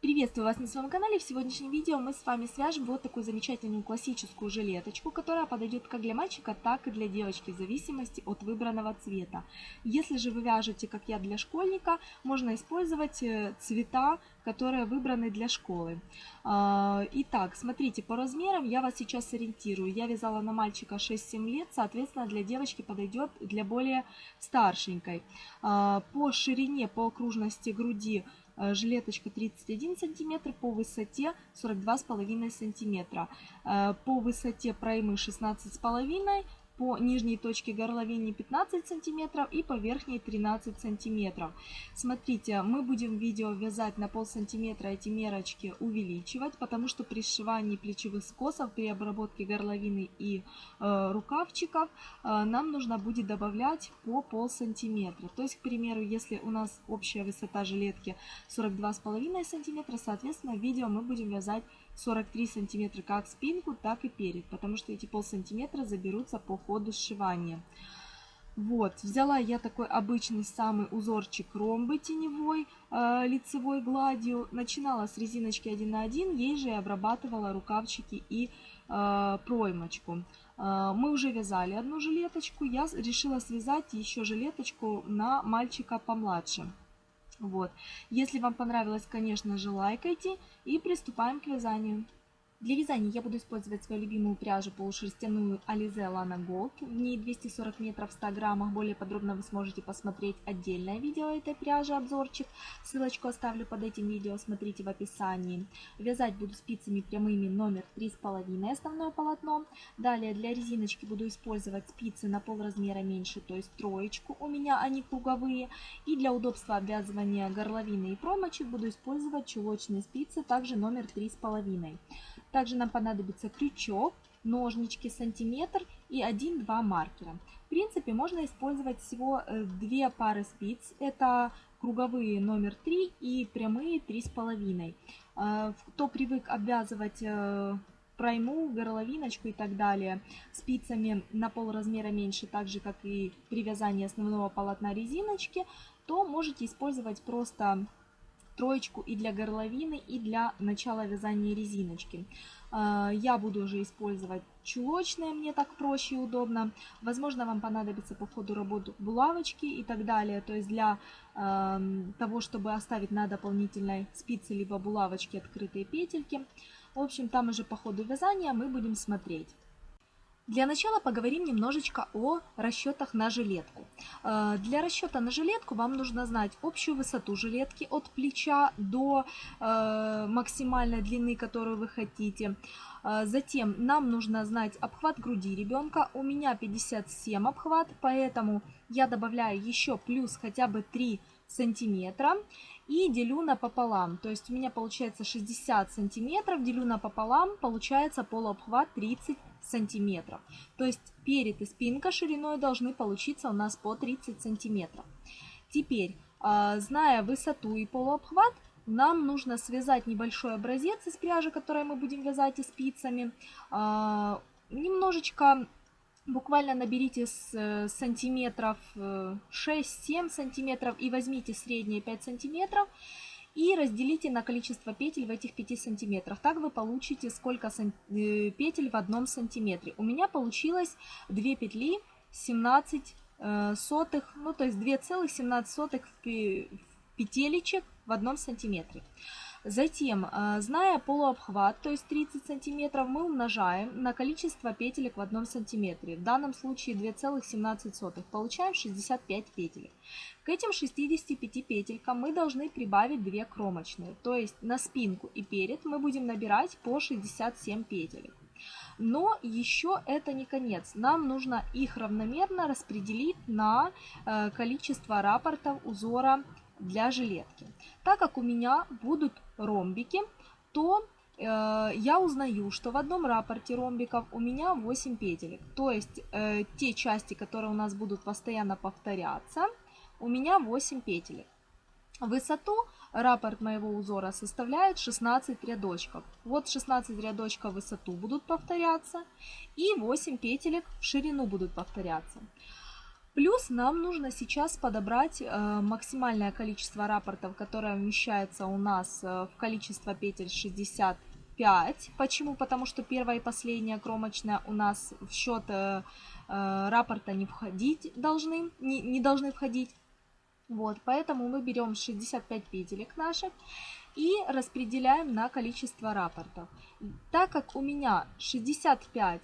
Приветствую вас на своем канале. В сегодняшнем видео мы с вами свяжем вот такую замечательную классическую жилеточку, которая подойдет как для мальчика, так и для девочки, в зависимости от выбранного цвета. Если же вы вяжете, как я, для школьника, можно использовать э, цвета, которые выбраны для школы. А, итак, смотрите, по размерам я вас сейчас ориентирую. Я вязала на мальчика 6-7 лет, соответственно, для девочки подойдет для более старшенькой. А, по ширине, по окружности груди жилеточка 31 сантиметр, по высоте 42,5 сантиметра. Э, по высоте проймы 16,5 по нижней точке горловины 15 сантиметров и по верхней 13 сантиметров. Смотрите, мы будем видео вязать на пол сантиметра эти мерочки увеличивать, потому что при сшивании плечевых скосов, при обработке горловины и э, рукавчиков э, нам нужно будет добавлять по пол сантиметра. То есть, к примеру, если у нас общая высота жилетки 42,5 сантиметра, соответственно, видео мы будем вязать 43 сантиметра как спинку, так и перед, потому что эти пол сантиметра заберутся по ходу сшивания. Вот, взяла я такой обычный самый узорчик ромбы теневой э, лицевой гладью. Начинала с резиночки 1 на 1, ей же и обрабатывала рукавчики и э, проймочку. Э, мы уже вязали одну жилеточку, я решила связать еще жилеточку на мальчика помладше. Вот. Если вам понравилось, конечно же, лайкайте и приступаем к вязанию. Для вязания я буду использовать свою любимую пряжу полушерстяную Alize Lana Gold. В ней 240 метров в 100 граммах. Более подробно вы сможете посмотреть отдельное видео этой пряжи, обзорчик. Ссылочку оставлю под этим видео, смотрите в описании. Вязать буду спицами прямыми номер 3,5 основное полотно. Далее для резиночки буду использовать спицы на пол размера меньше, то есть троечку. У меня они круговые. И для удобства обвязывания горловины и промочек буду использовать чулочные спицы, также номер 3,5. Также нам понадобится крючок, ножнички сантиметр и 1-2 маркера. В принципе, можно использовать всего э, две пары спиц. Это круговые номер 3 и прямые 3,5. Э, кто привык обвязывать э, пройму, горловиночку и так далее спицами на пол размера меньше, так же как и при вязании основного полотна резиночки, то можете использовать просто троечку и для горловины, и для начала вязания резиночки. А, я буду уже использовать чулочные, мне так проще и удобно. Возможно, вам понадобится по ходу работы булавочки и так далее. То есть для э, того, чтобы оставить на дополнительной спице либо булавочке открытые петельки. В общем, там уже по ходу вязания мы будем смотреть. Для начала поговорим немножечко о расчетах на жилетку. Э, для расчета на жилетку вам нужно знать общую высоту жилетки от плеча до э, максимальной длины, которую вы хотите. Э, затем нам нужно знать обхват груди ребенка. У меня 57 обхват, поэтому я добавляю еще плюс хотя бы 3 сантиметра и делю на пополам. То есть у меня получается 60 сантиметров, делю на пополам, получается полуобхват 30 сантиметров. То есть перед и спинка шириной должны получиться у нас по 30 сантиметров. Теперь, а, зная высоту и полуобхват, нам нужно связать небольшой образец из пряжи, который мы будем вязать и спицами. А, немножечко, буквально наберите с э, сантиметров 6-7 э, сантиметров и возьмите средние 5 сантиметров и разделите на количество петель в этих 5 сантиметрах. Так вы получите сколько э, петель в одном сантиметре. У меня получилось 2 петли 17 э, сотых, ну то есть 2,17 сотых петелечек в одном сантиметре. Затем, э, зная полуобхват, то есть 30 сантиметров, мы умножаем на количество петелек в одном сантиметре. В данном случае 2,17. Получаем 65 петелек. К этим 65 петелькам мы должны прибавить 2 кромочные. То есть на спинку и перед мы будем набирать по 67 петелек. Но еще это не конец. Нам нужно их равномерно распределить на э, количество рапортов узора для жилетки. Так как у меня будут ромбики, то э, я узнаю, что в одном рапорте ромбиков у меня 8 петелек. То есть э, те части, которые у нас будут постоянно повторяться, у меня 8 петелек. Высоту раппорт моего узора составляет 16 рядочков. Вот 16 рядочков в высоту будут повторяться и 8 петелек в ширину будут повторяться. Плюс нам нужно сейчас подобрать э, максимальное количество рапортов, которое вмещается у нас э, в количество петель 65. Почему? Потому что первая и последняя кромочная у нас в счет э, э, рапорта не входить должны, не, не должны входить. Вот, поэтому мы берем 65 петелек наших и распределяем на количество рапортов. Так как у меня 65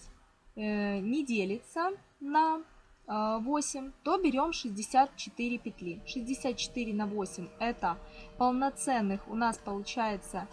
э, не делится на 8, то берем 64 петли. 64 на 8 это полноценных у нас получается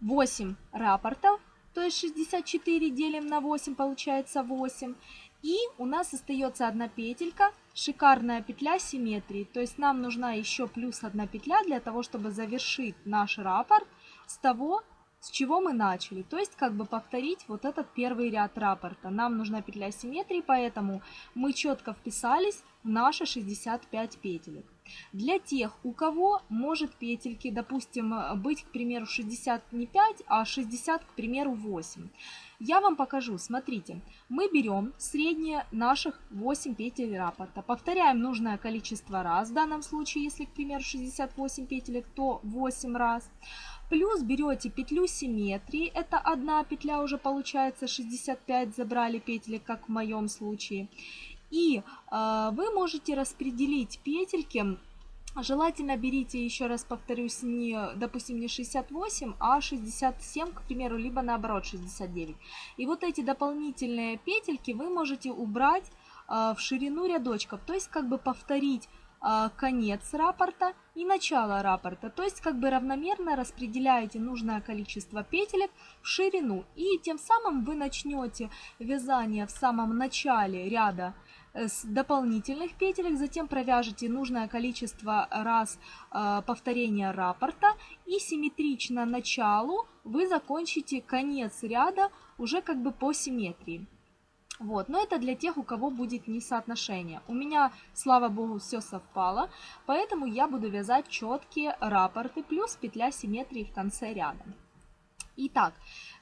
8 рапортов. То есть 64 делим на 8 получается 8. И у нас остается одна петелька, шикарная петля симметрии. То есть нам нужна еще плюс одна петля для того, чтобы завершить наш раппорт с того, с чего мы начали. То есть как бы повторить вот этот первый ряд раппорта. Нам нужна петля симметрии, поэтому мы четко вписались наши 65 петелек. Для тех, у кого может петельки, допустим, быть, к примеру, 60 не 5, а 60, к примеру, 8. Я вам покажу, смотрите, мы берем среднее наших 8 петель раппорта, повторяем нужное количество раз, в данном случае, если, к примеру, 68 петелек, то 8 раз. Плюс берете петлю симметрии, это одна петля уже получается 65, забрали петли, как в моем случае. И э, вы можете распределить петельки Желательно берите, еще раз повторюсь, не, допустим, не 68, а 67, к примеру, либо наоборот 69. И вот эти дополнительные петельки вы можете убрать э, в ширину рядочков, то есть как бы повторить э, конец раппорта и начало раппорта. То есть как бы равномерно распределяете нужное количество петелек в ширину. И тем самым вы начнете вязание в самом начале ряда с дополнительных петелек, затем провяжете нужное количество раз э, повторения раппорта и симметрично началу вы закончите конец ряда уже как бы по симметрии. Вот, но это для тех, у кого будет несоотношение. У меня, слава богу, все совпало, поэтому я буду вязать четкие раппорты плюс петля симметрии в конце ряда. Итак,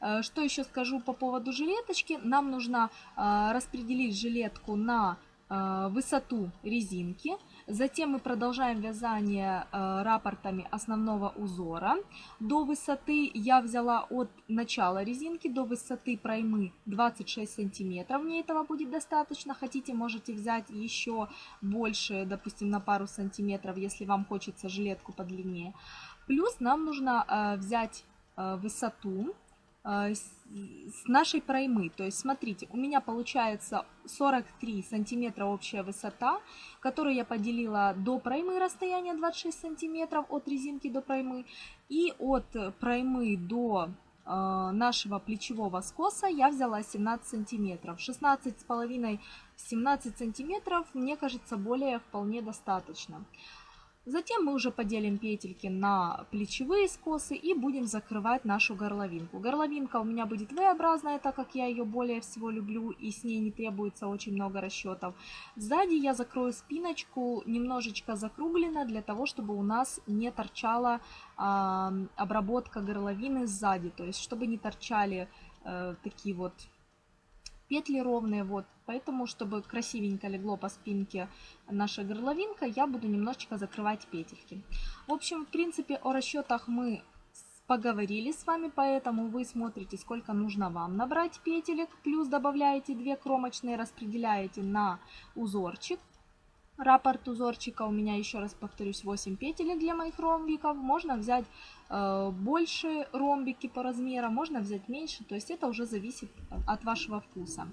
э, что еще скажу по поводу жилеточки. Нам нужно э, распределить жилетку на э, высоту резинки. Затем мы продолжаем вязание рапортами основного узора. До высоты я взяла от начала резинки до высоты проймы 26 сантиметров. Мне этого будет достаточно. Хотите, можете взять еще больше, допустим, на пару сантиметров, если вам хочется жилетку подлиннее. Плюс нам нужно взять высоту э, с нашей проймы. То есть, смотрите, у меня получается 43 сантиметра общая высота, которую я поделила до проймы расстояние 26 сантиметров от резинки до проймы. И от проймы до э, нашего плечевого скоса я взяла 17 сантиметров. 16 с половиной 17 сантиметров, мне кажется, более вполне достаточно. Затем мы уже поделим петельки на плечевые скосы и будем закрывать нашу горловинку. Горловинка у меня будет V-образная, так как я ее более всего люблю и с ней не требуется очень много расчетов. Сзади я закрою спиночку немножечко закругленно, для того, чтобы у нас не торчала э, обработка горловины сзади. То есть, чтобы не торчали э, такие вот петли ровные, вот. Поэтому, чтобы красивенько легло по спинке наша горловинка, я буду немножечко закрывать петельки. В общем, в принципе, о расчетах мы поговорили с вами, поэтому вы смотрите, сколько нужно вам набрать петелек, плюс добавляете 2 кромочные, распределяете на узорчик. Раппорт узорчика у меня, еще раз повторюсь, 8 петелек для моих ромбиков. Можно взять больше ромбики по размеру, можно взять меньше, то есть это уже зависит от вашего вкуса.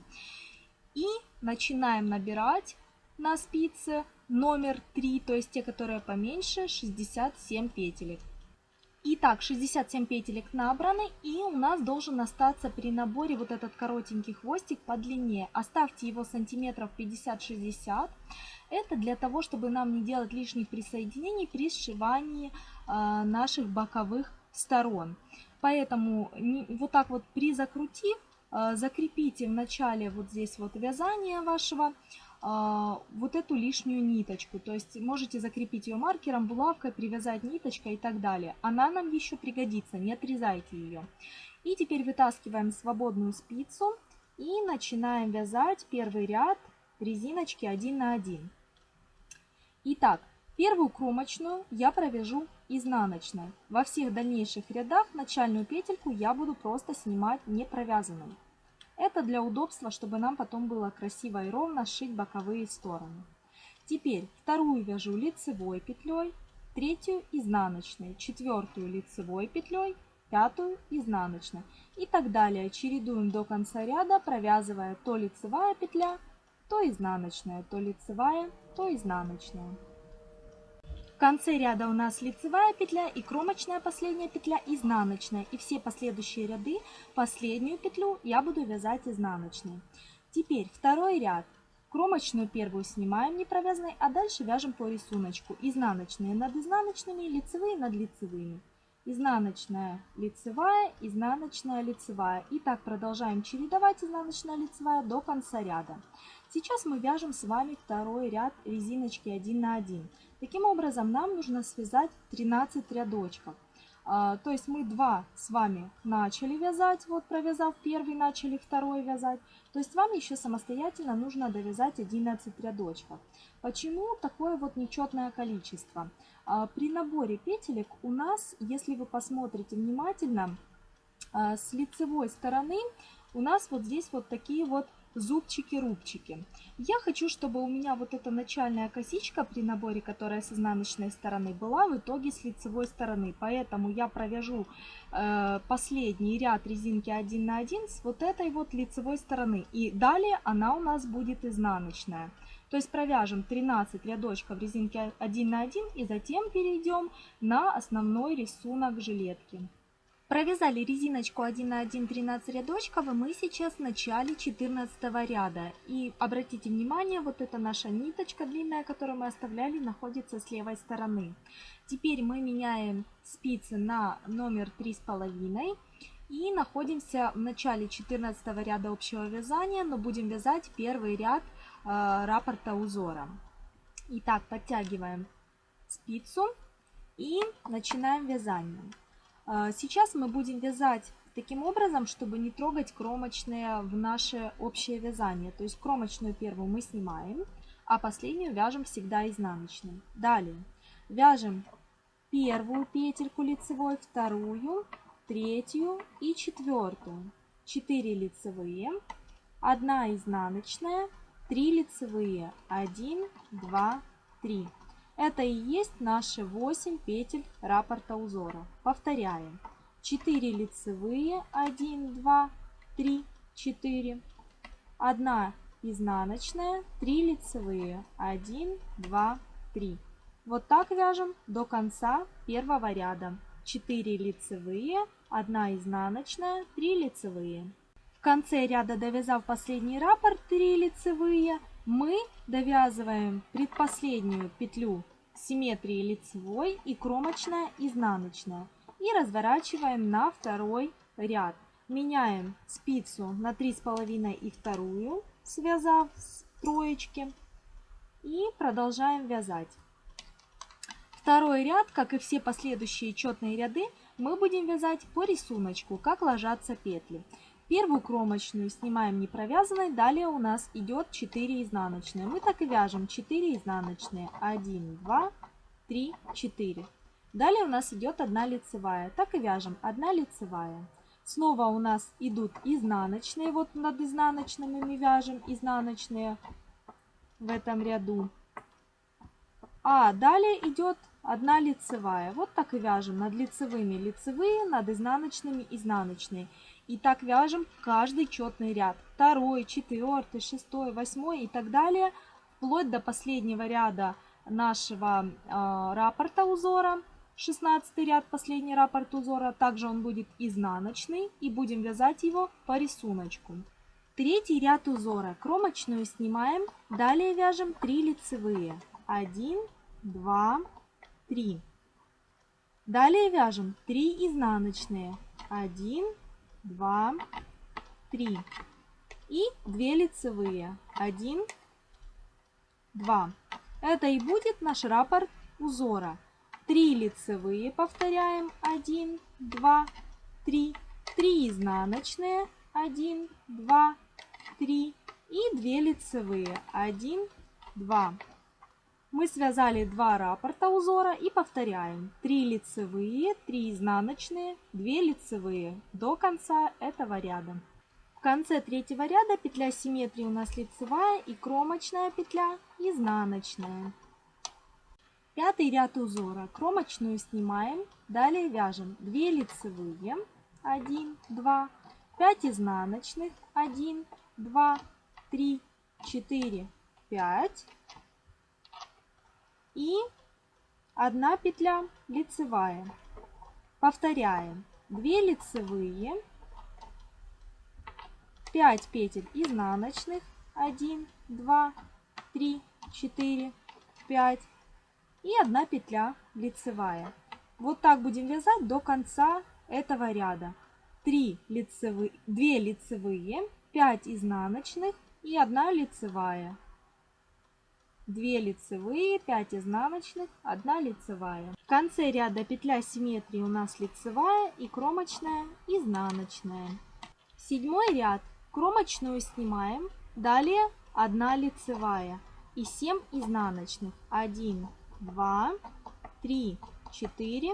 И начинаем набирать на спице номер 3, то есть те, которые поменьше, 67 петелек. Итак, 67 петелек набраны, и у нас должен остаться при наборе вот этот коротенький хвостик по длине. Оставьте его сантиметров 50-60. Это для того, чтобы нам не делать лишних присоединений при сшивании э, наших боковых сторон. Поэтому вот так вот призакрутив, э, закрепите в начале вот здесь вот вязания вашего а, вот эту лишнюю ниточку. То есть можете закрепить ее маркером, булавкой, привязать ниточкой и так далее. Она нам еще пригодится, не отрезайте ее. И теперь вытаскиваем свободную спицу и начинаем вязать первый ряд резиночки 1 на 1. Итак, первую кромочную я провяжу изнаночной. Во всех дальнейших рядах начальную петельку я буду просто снимать не провязанной. Это для удобства, чтобы нам потом было красиво и ровно сшить боковые стороны. Теперь вторую вяжу лицевой петлей, третью изнаночной, четвертую лицевой петлей, пятую изнаночной и так далее. Чередуем до конца ряда, провязывая то лицевая петля, то изнаночная, то лицевая, то изнаночная. Конце ряда у нас лицевая петля и кромочная последняя петля изнаночная. И все последующие ряды последнюю петлю я буду вязать изнаночной. Теперь второй ряд. Кромочную первую снимаем не провязанной, а дальше вяжем по рисунку. Изнаночные над изнаночными, лицевые над лицевыми. Изнаночная, лицевая, изнаночная, лицевая. И так продолжаем чередовать изнаночная, лицевая до конца ряда. Сейчас мы вяжем с вами второй ряд резиночки 1 на 1. Таким образом, нам нужно связать 13 рядочков. А, то есть мы два с вами начали вязать, вот провязав первый, начали второй вязать. То есть вам еще самостоятельно нужно довязать 11 рядочков. Почему такое вот нечетное количество? А, при наборе петелек у нас, если вы посмотрите внимательно, а, с лицевой стороны у нас вот здесь вот такие вот зубчики-рубчики. Я хочу, чтобы у меня вот эта начальная косичка при наборе, которая с изнаночной стороны, была в итоге с лицевой стороны. Поэтому я провяжу э, последний ряд резинки 1 на 1 с вот этой вот лицевой стороны. И далее она у нас будет изнаночная. То есть провяжем 13 рядочков резинки 1 на 1 и затем перейдем на основной рисунок жилетки. Провязали резиночку 1 на 1 13 рядочков, и мы сейчас в начале 14 ряда. И обратите внимание, вот эта наша ниточка длинная, которую мы оставляли, находится с левой стороны. Теперь мы меняем спицы на номер 3,5 и находимся в начале 14 ряда общего вязания, но будем вязать первый ряд э, раппорта узора. Итак, подтягиваем спицу и начинаем вязание. А, сейчас мы будем вязать таким образом, чтобы не трогать кромочные в наше общее вязание. То есть кромочную первую мы снимаем, а последнюю вяжем всегда изнаночной. Далее вяжем первую петельку лицевой, вторую, третью и четвертую. 4 лицевые, 1 изнаночная, 3 лицевые, 1, 2, 3. Это и есть наши 8 петель раппорта узора. Повторяем. 4 лицевые, 1, 2, 3, 4. 1 изнаночная, 3 лицевые, 1, 2, 3. Вот так вяжем до конца первого ряда. 4 лицевые, 1 изнаночная, 3 лицевые. В конце ряда, довязав последний раппорт 3 лицевые, мы довязываем предпоследнюю петлю симметрии лицевой и кромочная изнаночная и разворачиваем на второй ряд. Меняем спицу на 3,5 и вторую, связав с троечки и продолжаем вязать. Второй ряд, как и все последующие четные ряды, мы будем вязать по рисунку, как ложатся петли. Первую кромочную снимаем не провязанной, далее у нас идет 4 изнаночные. Мы так и вяжем 4 изнаночные. 1, 2, 3, 4. Далее у нас идет 1 лицевая. Так и вяжем 1 лицевая. Снова у нас идут изнаночные. Вот над изнаночными мы вяжем изнаночные в этом ряду. А далее идет 1 лицевая. Вот так и вяжем над лицевыми лицевые, над изнаночными изнаночные. И так вяжем каждый четный ряд. Второй, четвертый, шестой, восьмой и так далее. Вплоть до последнего ряда нашего э, раппорта узора. 16 ряд, последний раппорт узора. Также он будет изнаночный. И будем вязать его по рисунку. Третий ряд узора. Кромочную снимаем. Далее вяжем 3 лицевые. 1, 2, 3. Далее вяжем 3 изнаночные. 1, 2, 3. И 2 лицевые. 1, 2. Это и будет наш раппорт узора. 3 лицевые повторяем. 1, 2, 3. 3 изнаночные. 1, 2, 3. И 2 лицевые. 1, 2. Мы связали два раппорта узора и повторяем. 3 лицевые, 3 изнаночные, 2 лицевые до конца этого ряда. В конце третьего ряда петля симметрии у нас лицевая и кромочная петля изнаночная. Пятый ряд узора. Кромочную снимаем, далее вяжем 2 лицевые, 1, 2, 5 изнаночных, 1, 2, 3, 4, 5 и 1 петля лицевая. Повторяем. 2 лицевые, 5 петель изнаночных, 1, 2, 3, 4, 5 и 1 петля лицевая. Вот так будем вязать до конца этого ряда. 3 лицевые, 2 лицевые, 5 изнаночных и 1 лицевая. 2 лицевые, 5 изнаночных, 1 лицевая. В конце ряда петля симметрии у нас лицевая и кромочная изнаночная. Седьмой ряд. Кромочную снимаем, далее 1 лицевая и 7 изнаночных. 1, 2, 3, 4,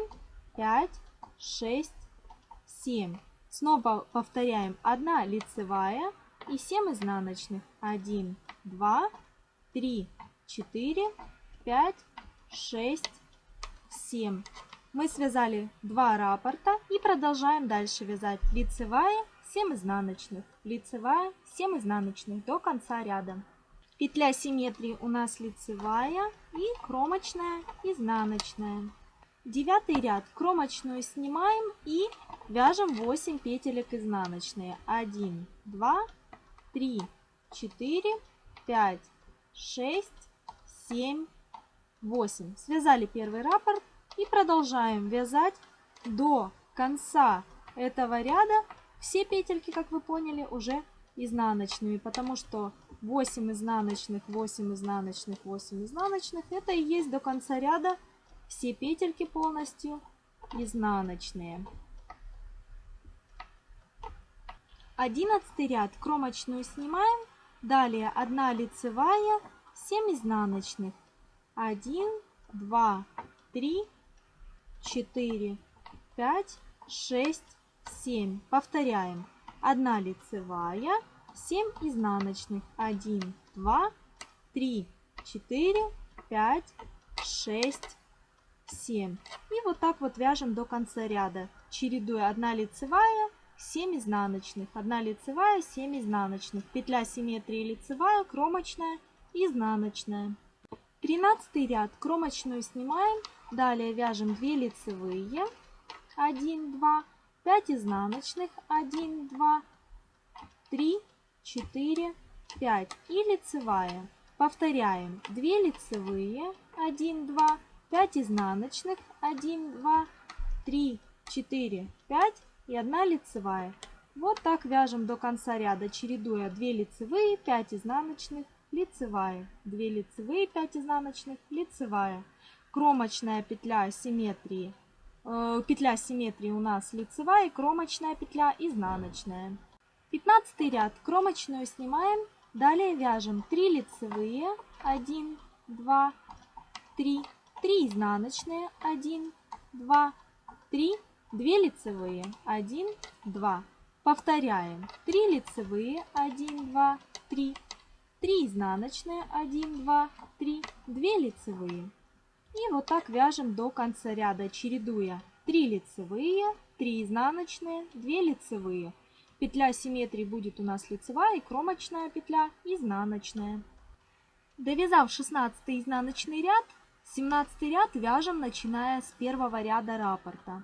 5, 6, 7. Снова повторяем 1 лицевая и 7 изнаночных. 1, 2, 3, 4, 5, 6, 7. Мы связали 2 раппорта и продолжаем дальше вязать лицевая, 7 изнаночных, лицевая, 7 изнаночных до конца ряда. Петля симметрии у нас лицевая и кромочная, изнаночная. Девятый ряд. Кромочную снимаем и вяжем 8 петелек изнаночные. 1, 2, 3, 4, 5, 6, 7, 8. Связали первый раппорт и продолжаем вязать до конца этого ряда. Все петельки, как вы поняли, уже изнаночными, потому что 8 изнаночных, 8 изнаночных, 8 изнаночных. Это и есть до конца ряда все петельки полностью изнаночные. Одиннадцатый ряд кромочную снимаем, далее 1 лицевая, 7 изнаночных. 1, 2, 3, 4, 5, 6, 7. Повторяем. 1 лицевая, 7 изнаночных. 1, 2, 3, 4, 5, 6, 7. И вот так вот вяжем до конца ряда, чередуя 1 лицевая, 7 изнаночных, 1 лицевая, 7 изнаночных, петля симметрии лицевая, кромочная, изнаночная. 13 ряд. Кромочную снимаем, далее вяжем 2 лицевые, 1, 2, 5 изнаночных, 1, 2, 3, 4, 5 и лицевая. Повторяем. 2 лицевые, 1, 2, 5 изнаночных, 1, 2, 3, 4, 5 и 1 лицевая. Вот так вяжем до конца ряда, чередуя 2 лицевые, 5 изнаночных, лицевая, 2 лицевые, 5 изнаночных, лицевая. Кромочная петля симметрии, э, петля симметрии у нас лицевая кромочная петля изнаночная. 15 ряд кромочную снимаем, далее вяжем 3 лицевые, 1, 2, 3, 3 изнаночные, 1, 2, 3, 2 лицевые, 1, 2. Повторяем. 3 лицевые, 1, 2, 3, 3 изнаночные, 1, 2, 3, 2 лицевые. И вот так вяжем до конца ряда, чередуя 3 лицевые, 3 изнаночные, 2 лицевые. Петля симметрии будет у нас лицевая и кромочная петля изнаночная. Довязав 16 изнаночный ряд, 17 ряд вяжем, начиная с первого ряда раппорта.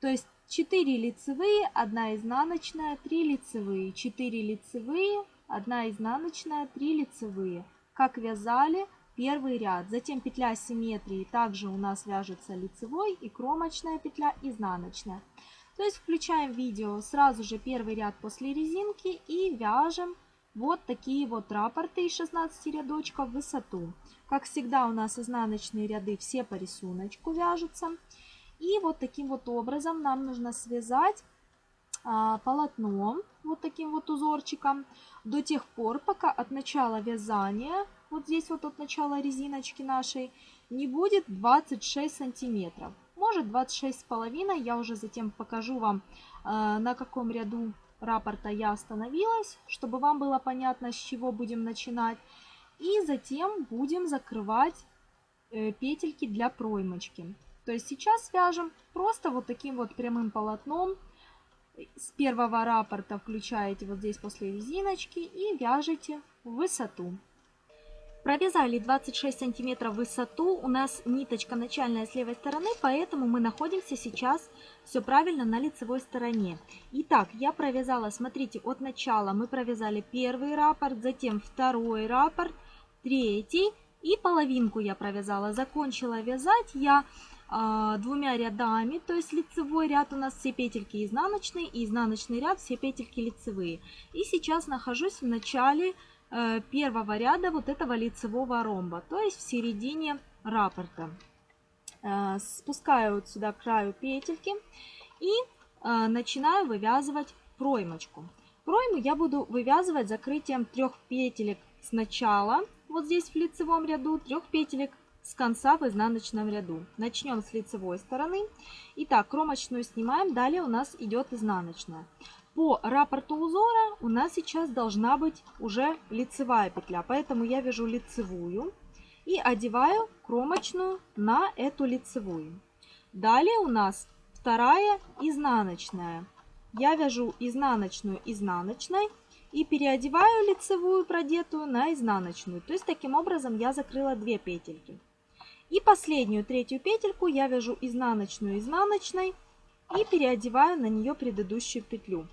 То есть 4 лицевые, 1 изнаночная, 3 лицевые, 4 лицевые, 1 изнаночная, 3 лицевые. Как вязали первый ряд. Затем петля симметрии также у нас вяжется лицевой и кромочная петля изнаночная. То есть включаем видео сразу же первый ряд после резинки и вяжем вот такие вот раппорты из 16 рядочков в высоту. Как всегда у нас изнаночные ряды все по рисунку вяжутся. И вот таким вот образом нам нужно связать полотно вот таким вот узорчиком до тех пор, пока от начала вязания вот здесь вот от начала резиночки нашей, не будет 26 сантиметров. Может 26 с половиной. Я уже затем покажу вам, э, на каком ряду рапорта я остановилась, чтобы вам было понятно, с чего будем начинать. И затем будем закрывать э, петельки для проймочки. То есть сейчас вяжем просто вот таким вот прямым полотном. С первого раппорта включаете вот здесь после резиночки и вяжете высоту. Провязали 26 сантиметров высоту, у нас ниточка начальная с левой стороны, поэтому мы находимся сейчас все правильно на лицевой стороне. Итак, я провязала, смотрите, от начала мы провязали первый раппорт, затем второй раппорт, третий и половинку я провязала. Закончила вязать я двумя рядами, то есть лицевой ряд у нас все петельки изнаночные, и изнаночный ряд все петельки лицевые. И сейчас нахожусь в начале э, первого ряда вот этого лицевого ромба, то есть в середине раппорта. Э, спускаю вот сюда к краю петельки и э, начинаю вывязывать проймочку. Пройму я буду вывязывать закрытием трех петелек сначала, вот здесь в лицевом ряду, трех петелек с конца в изнаночном ряду. Начнем с лицевой стороны. Итак, кромочную снимаем, далее у нас идет изнаночная. По раппорту узора у нас сейчас должна быть уже лицевая петля, поэтому я вяжу лицевую и одеваю кромочную на эту лицевую. Далее у нас вторая изнаночная. Я вяжу изнаночную изнаночной и переодеваю лицевую продетую на изнаночную. То есть таким образом я закрыла две петельки. И последнюю третью петельку я вяжу изнаночную изнаночной и переодеваю на нее предыдущую петлю.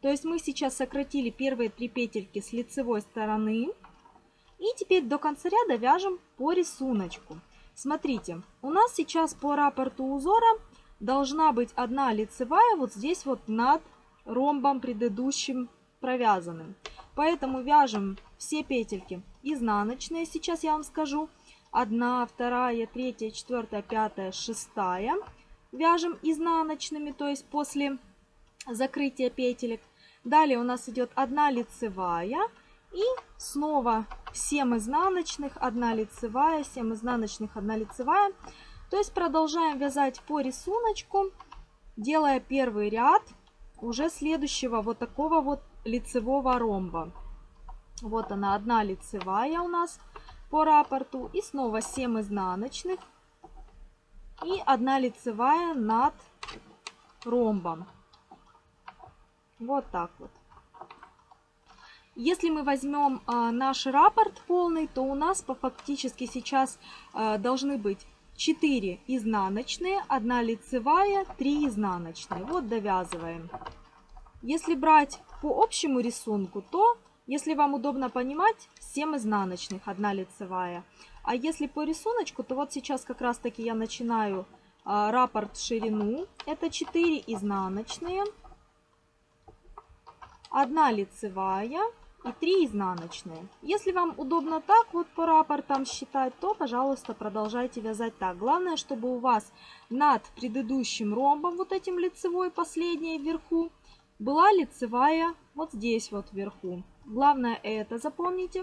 То есть мы сейчас сократили первые три петельки с лицевой стороны. И теперь до конца ряда вяжем по рисунку. Смотрите, у нас сейчас по раппорту узора должна быть одна лицевая вот здесь вот над ромбом предыдущим провязанным. Поэтому вяжем все петельки изнаночные, сейчас я вам скажу одна, вторая, третья, четвертая, пятая, шестая. Вяжем изнаночными, то есть после закрытия петелек. Далее у нас идет одна лицевая и снова 7 изнаночных, 1 лицевая, 7 изнаночных, 1 лицевая. То есть продолжаем вязать по рисунку, делая первый ряд уже следующего вот такого вот лицевого ромба. Вот она, одна лицевая у нас по раппорту. И снова 7 изнаночных. И одна лицевая над ромбом. Вот так вот. Если мы возьмем а, наш раппорт полный, то у нас по фактически сейчас а, должны быть 4 изнаночные, 1 лицевая, 3 изнаночные. Вот довязываем. Если брать по общему рисунку, то если вам удобно понимать, 7 изнаночных, 1 лицевая. А если по рисунку, то вот сейчас как раз таки я начинаю а, раппорт ширину. Это 4 изнаночные, 1 лицевая и 3 изнаночные. Если вам удобно так вот по раппортам считать, то, пожалуйста, продолжайте вязать так. Главное, чтобы у вас над предыдущим ромбом, вот этим лицевой, последней вверху, была лицевая вот здесь вот вверху. Главное это запомните.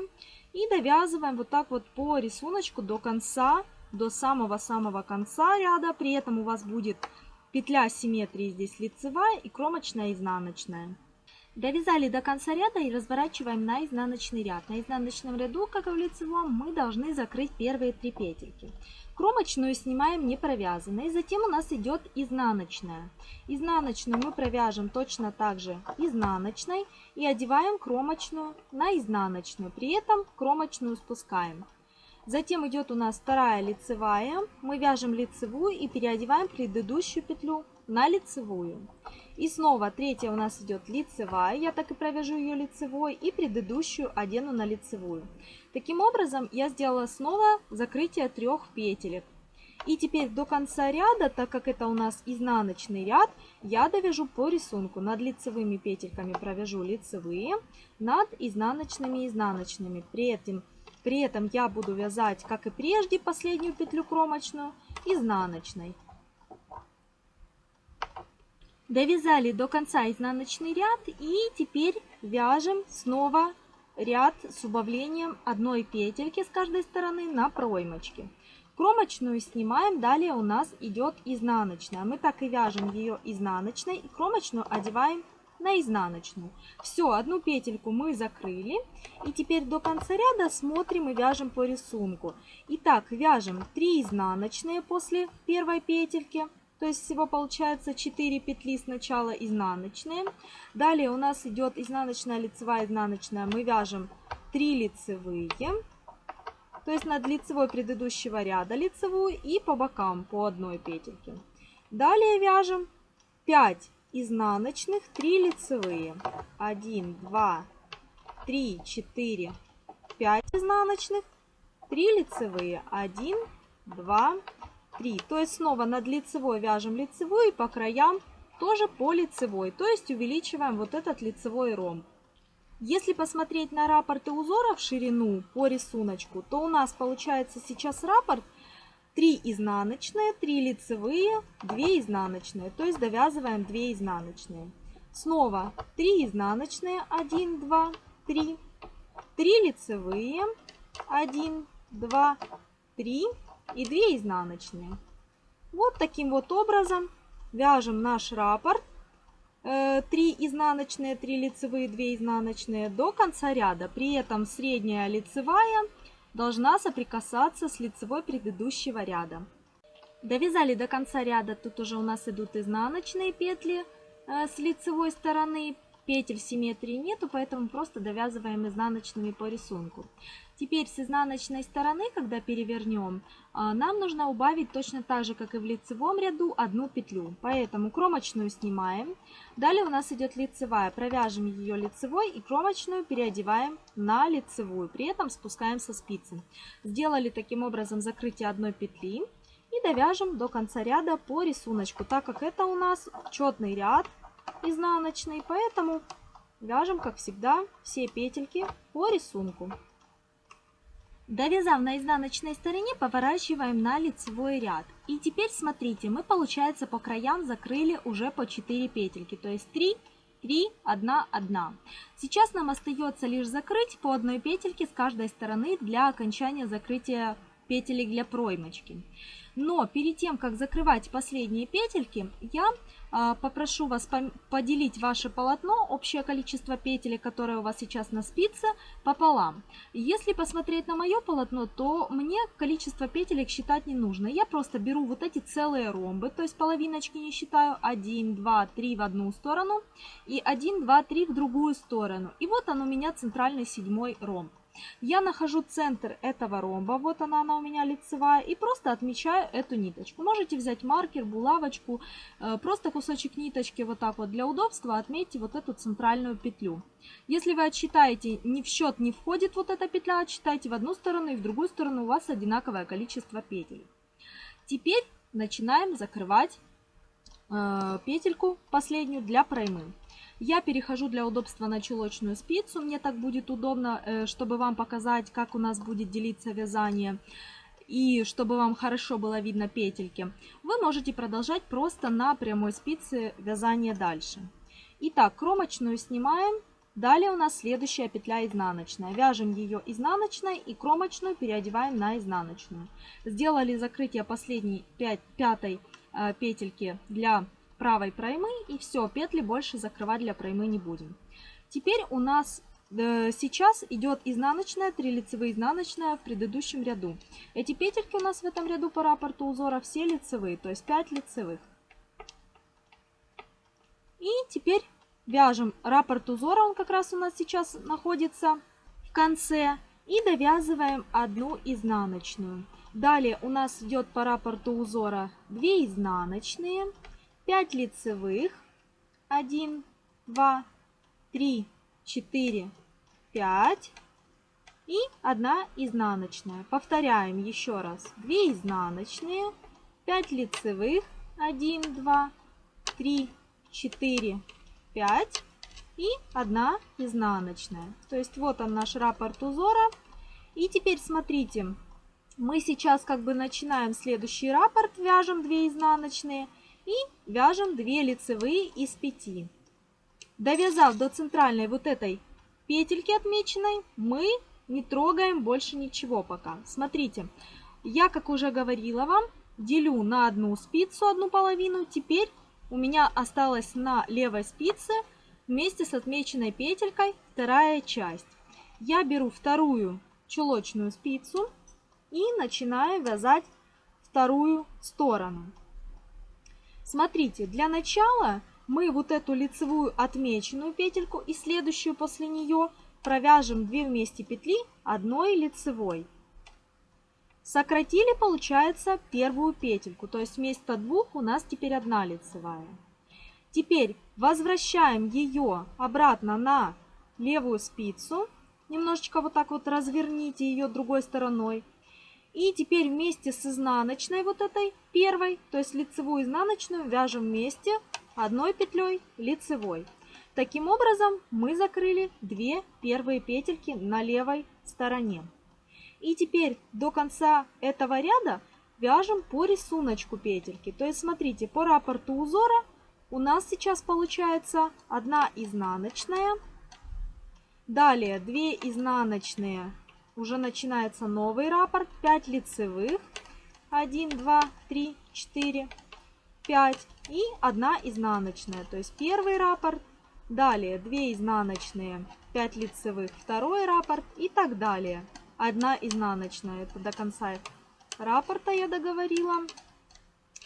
И довязываем вот так вот по рисунку до конца, до самого-самого конца ряда. При этом у вас будет петля симметрии здесь лицевая и кромочная изнаночная. Довязали до конца ряда и разворачиваем на изнаночный ряд. На изнаночном ряду, как и в лицевом, мы должны закрыть первые три петельки. Кромочную снимаем не провязанной, затем у нас идет изнаночная. Изнаночную мы провяжем точно так же изнаночной и одеваем кромочную на изнаночную, при этом кромочную спускаем. Затем идет у нас вторая лицевая, мы вяжем лицевую и переодеваем предыдущую петлю на лицевую. И снова третья у нас идет лицевая, я так и провяжу ее лицевой, и предыдущую одену на лицевую. Таким образом я сделала снова закрытие трех петелек. И теперь до конца ряда, так как это у нас изнаночный ряд, я довяжу по рисунку. Над лицевыми петельками провяжу лицевые, над изнаночными изнаночными. При этом, при этом я буду вязать, как и прежде, последнюю петлю кромочную изнаночной. Довязали до конца изнаночный ряд и теперь вяжем снова ряд с убавлением одной петельки с каждой стороны на проймочке. Кромочную снимаем, далее у нас идет изнаночная. Мы так и вяжем ее изнаночной и кромочную одеваем на изнаночную. Все, одну петельку мы закрыли. И теперь до конца ряда смотрим и вяжем по рисунку. Итак, вяжем 3 изнаночные после первой петельки. То есть всего получается 4 петли сначала изнаночные. Далее у нас идет изнаночная, лицевая, изнаночная. Мы вяжем 3 лицевые. То есть над лицевой предыдущего ряда лицевую и по бокам по одной петельке. Далее вяжем 5 изнаночных, 3 лицевые. 1, 2, 3, 4, 5 изнаночных, 3 лицевые. 1, 2, 3. То есть снова над лицевой вяжем лицевую и по краям тоже по лицевой. То есть увеличиваем вот этот лицевой ромб. Если посмотреть на раппорты узоров в ширину по рисунку, то у нас получается сейчас раппорт 3 изнаночные, 3 лицевые, 2 изнаночные. То есть довязываем 2 изнаночные. Снова 3 изнаночные, 1, 2, 3. 3 лицевые, 1, 2, 3 и 2 изнаночные. Вот таким вот образом вяжем наш раппорт. 3 э, изнаночные, 3 лицевые, 2 изнаночные до конца ряда. При этом средняя лицевая должна соприкасаться с лицевой предыдущего ряда. Довязали до конца ряда, тут уже у нас идут изнаночные петли э, с лицевой стороны. Петель симметрии нету, поэтому просто довязываем изнаночными по рисунку. Теперь с изнаночной стороны, когда перевернем, а, нам нужно убавить точно так же, как и в лицевом ряду, одну петлю. Поэтому кромочную снимаем. Далее у нас идет лицевая. Провяжем ее лицевой и кромочную переодеваем на лицевую. При этом спускаем со спицы. Сделали таким образом закрытие одной петли. И довяжем до конца ряда по рисунку, так как это у нас четный ряд изнаночный. Поэтому вяжем, как всегда, все петельки по рисунку. Довязав на изнаночной стороне, поворачиваем на лицевой ряд. И теперь смотрите, мы получается по краям закрыли уже по 4 петельки, то есть 3, 3, 1, 1. Сейчас нам остается лишь закрыть по одной петельке с каждой стороны для окончания закрытия петелек для проймочки. Но перед тем, как закрывать последние петельки, я попрошу вас поделить ваше полотно, общее количество петель, которое у вас сейчас на спице, пополам. Если посмотреть на мое полотно, то мне количество петелек считать не нужно. Я просто беру вот эти целые ромбы, то есть половиночки не считаю, 1, 2, 3 в одну сторону и 1, 2, 3 в другую сторону. И вот он у меня центральный седьмой ромб. Я нахожу центр этого ромба, вот она, она у меня лицевая, и просто отмечаю эту ниточку. Можете взять маркер, булавочку, э, просто кусочек ниточки вот так вот для удобства отметьте вот эту центральную петлю. Если вы отсчитаете, не в счет не входит вот эта петля, отсчитайте в одну сторону и в другую сторону у вас одинаковое количество петель. Теперь начинаем закрывать э, петельку последнюю для проймы. Я перехожу для удобства на чулочную спицу. Мне так будет удобно, э, чтобы вам показать, как у нас будет делиться вязание. И чтобы вам хорошо было видно петельки. Вы можете продолжать просто на прямой спице вязание дальше. Итак, кромочную снимаем. Далее у нас следующая петля изнаночная. Вяжем ее изнаночной и кромочную переодеваем на изнаночную. Сделали закрытие последней 5, пятой э, петельки для правой проймы и все, петли больше закрывать для проймы не будем. Теперь у нас э, сейчас идет изнаночная, 3 лицевые изнаночная в предыдущем ряду. Эти петельки у нас в этом ряду по раппорту узора все лицевые, то есть 5 лицевых. И теперь вяжем раппорт узора, он как раз у нас сейчас находится в конце. И довязываем одну изнаночную. Далее у нас идет по раппорту узора 2 изнаночные. 5 лицевых, 1, 2, 3, 4, 5 и 1 изнаночная. Повторяем еще раз. 2 изнаночные, 5 лицевых, 1, 2, 3, 4, 5 и 1 изнаночная. То есть вот он наш раппорт узора. И теперь смотрите, мы сейчас как бы начинаем следующий раппорт, вяжем 2 изнаночные и вяжем 2 лицевые из 5. Довязав до центральной вот этой петельки отмеченной мы не трогаем больше ничего пока. Смотрите, я, как уже говорила вам, делю на одну спицу, одну половину. Теперь у меня осталась на левой спице вместе с отмеченной петелькой вторая часть. Я беру вторую чулочную спицу и начинаю вязать вторую сторону. Смотрите, для начала мы вот эту лицевую отмеченную петельку и следующую после нее провяжем 2 вместе петли одной лицевой. Сократили, получается, первую петельку, то есть вместо двух у нас теперь одна лицевая. Теперь возвращаем ее обратно на левую спицу, немножечко вот так вот разверните ее другой стороной. И теперь вместе с изнаночной вот этой первой, то есть лицевую изнаночную, вяжем вместе одной петлей лицевой. Таким образом мы закрыли две первые петельки на левой стороне. И теперь до конца этого ряда вяжем по рисунку петельки. То есть смотрите, по раппорту узора у нас сейчас получается одна изнаночная. Далее 2 изнаночные. Уже начинается новый раппорт. 5 лицевых. 1, 2, 3, 4, 5. И 1 изнаночная. То есть первый раппорт. Далее 2 изнаночные, 5 лицевых, второй раппорт и так далее одна изнаночная. Это до конца раппорта я договорила.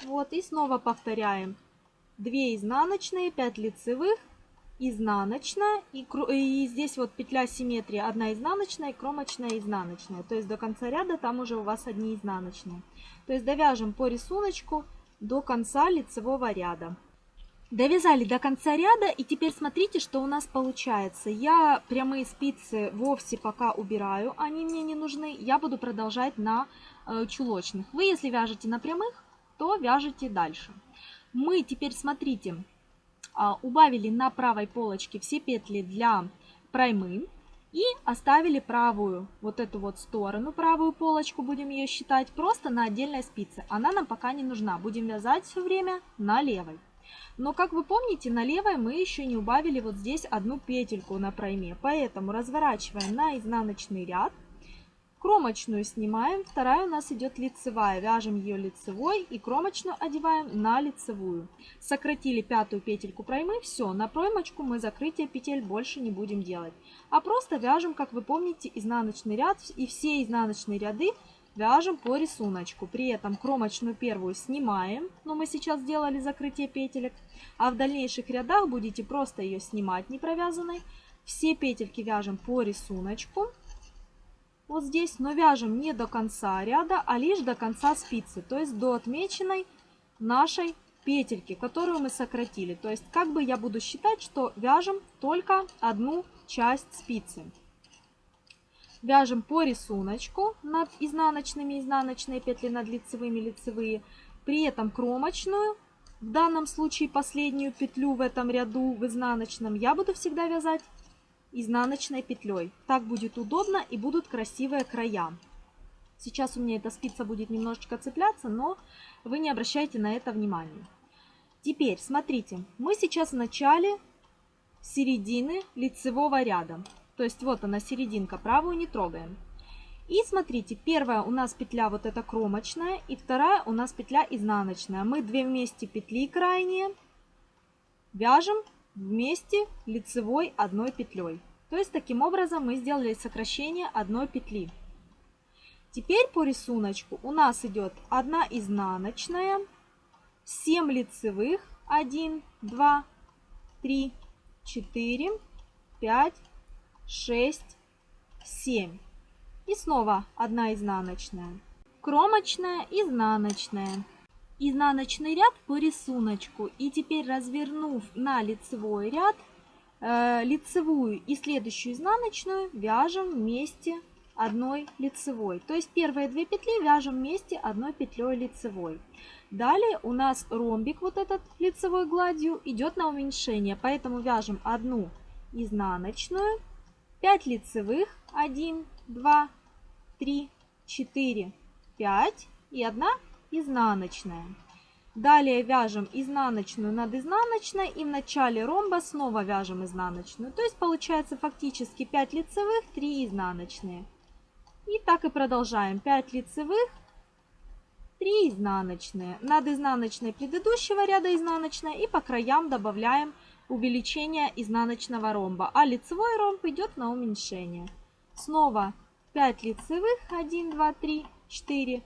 Вот, и снова повторяем. 2 изнаночные, 5 лицевых, изнаночная. И, и здесь вот петля симметрии, одна изнаночная, кромочная, изнаночная. То есть до конца ряда там уже у вас одни изнаночные. То есть довяжем по рисунку до конца лицевого ряда. Довязали до конца ряда и теперь смотрите, что у нас получается. Я прямые спицы вовсе пока убираю, они мне не нужны. Я буду продолжать на э, чулочных. Вы если вяжете на прямых, то вяжете дальше. Мы теперь, смотрите, убавили на правой полочке все петли для проймы. И оставили правую, вот эту вот сторону, правую полочку, будем ее считать, просто на отдельной спице. Она нам пока не нужна, будем вязать все время на левой. Но, как вы помните, на левой мы еще не убавили вот здесь одну петельку на пройме. Поэтому разворачиваем на изнаночный ряд. Кромочную снимаем, вторая у нас идет лицевая. Вяжем ее лицевой и кромочную одеваем на лицевую. Сократили пятую петельку проймы, все, на проймочку мы закрытие петель больше не будем делать. А просто вяжем, как вы помните, изнаночный ряд и все изнаночные ряды Вяжем по рисунку. При этом кромочную первую снимаем, но мы сейчас сделали закрытие петелек. А в дальнейших рядах будете просто ее снимать не провязанной. Все петельки вяжем по рисунку. Вот здесь, но вяжем не до конца ряда, а лишь до конца спицы. То есть до отмеченной нашей петельки, которую мы сократили. То есть как бы я буду считать, что вяжем только одну часть спицы. Вяжем по рисунку над изнаночными изнаночные петли, над лицевыми лицевые. При этом кромочную, в данном случае последнюю петлю в этом ряду в изнаночном, я буду всегда вязать изнаночной петлей. Так будет удобно и будут красивые края. Сейчас у меня эта спица будет немножечко цепляться, но вы не обращайте на это внимания. Теперь, смотрите, мы сейчас в начале середины лицевого ряда. То есть вот она серединка, правую не трогаем. И смотрите, первая у нас петля вот эта кромочная, и вторая у нас петля изнаночная. Мы две вместе петли крайние вяжем вместе лицевой одной петлей. То есть таким образом мы сделали сокращение одной петли. Теперь по рисунку у нас идет одна изнаночная, 7 лицевых, 1, 2, 3, 4, 5, 6, 7. И снова одна изнаночная. Кромочная, изнаночная. Изнаночный ряд по рисунку. И теперь развернув на лицевой ряд, э, лицевую и следующую изнаночную вяжем вместе одной лицевой. То есть первые две петли вяжем вместе одной петлей лицевой. Далее у нас ромбик вот этот лицевой гладью идет на уменьшение, поэтому вяжем одну изнаночную 5 лицевых, 1, 2, 3, 4, 5 и 1 изнаночная. Далее вяжем изнаночную над изнаночной и в начале ромба снова вяжем изнаночную. То есть получается фактически 5 лицевых, 3 изнаночные. И так и продолжаем. 5 лицевых, 3 изнаночные. Над изнаночной предыдущего ряда изнаночная и по краям добавляем увеличение изнаночного ромба. А лицевой ромб идет на уменьшение. Снова 5 лицевых, 1, 2, 3, 4,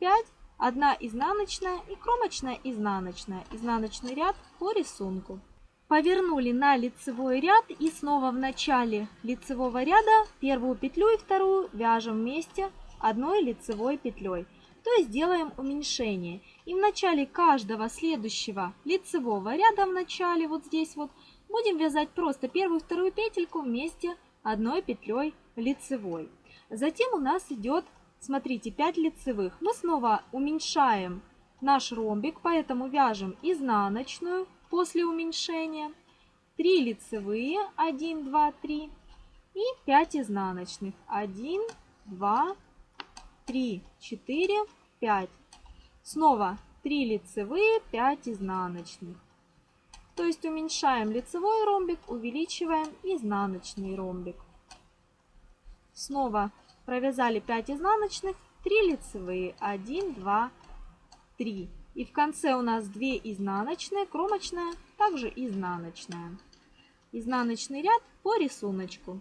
5, 1 изнаночная и кромочная изнаночная. Изнаночный ряд по рисунку. Повернули на лицевой ряд и снова в начале лицевого ряда первую петлю и вторую вяжем вместе одной лицевой петлей. То есть делаем уменьшение. И в начале каждого следующего лицевого ряда, в начале вот здесь вот, будем вязать просто первую вторую петельку вместе одной петлей лицевой. Затем у нас идет, смотрите, 5 лицевых. Мы снова уменьшаем наш ромбик, поэтому вяжем изнаночную после уменьшения, 3 лицевые, 1, 2, 3 и 5 изнаночных, 1, 2, 3, 4, 5. Снова 3 лицевые, 5 изнаночных. То есть уменьшаем лицевой ромбик, увеличиваем изнаночный ромбик. Снова провязали 5 изнаночных, 3 лицевые, 1, 2, 3. И в конце у нас 2 изнаночные, кромочная, также изнаночная. Изнаночный ряд по рисунку.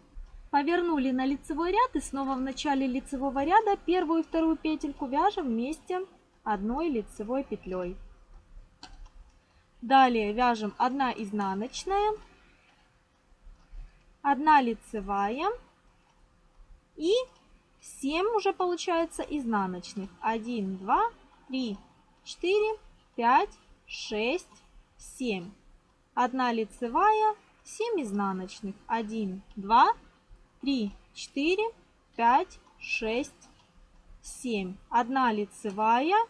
Повернули на лицевой ряд и снова в начале лицевого ряда первую и вторую петельку вяжем вместе одной лицевой петлей. Далее вяжем 1 изнаночная, 1 лицевая и 7 уже получается изнаночных. 1, 2, 3, 4, 5, 6, 7. 1 лицевая, 7 изнаночных. 1, 2, 3, 4, 5, 6, 7. 1 лицевая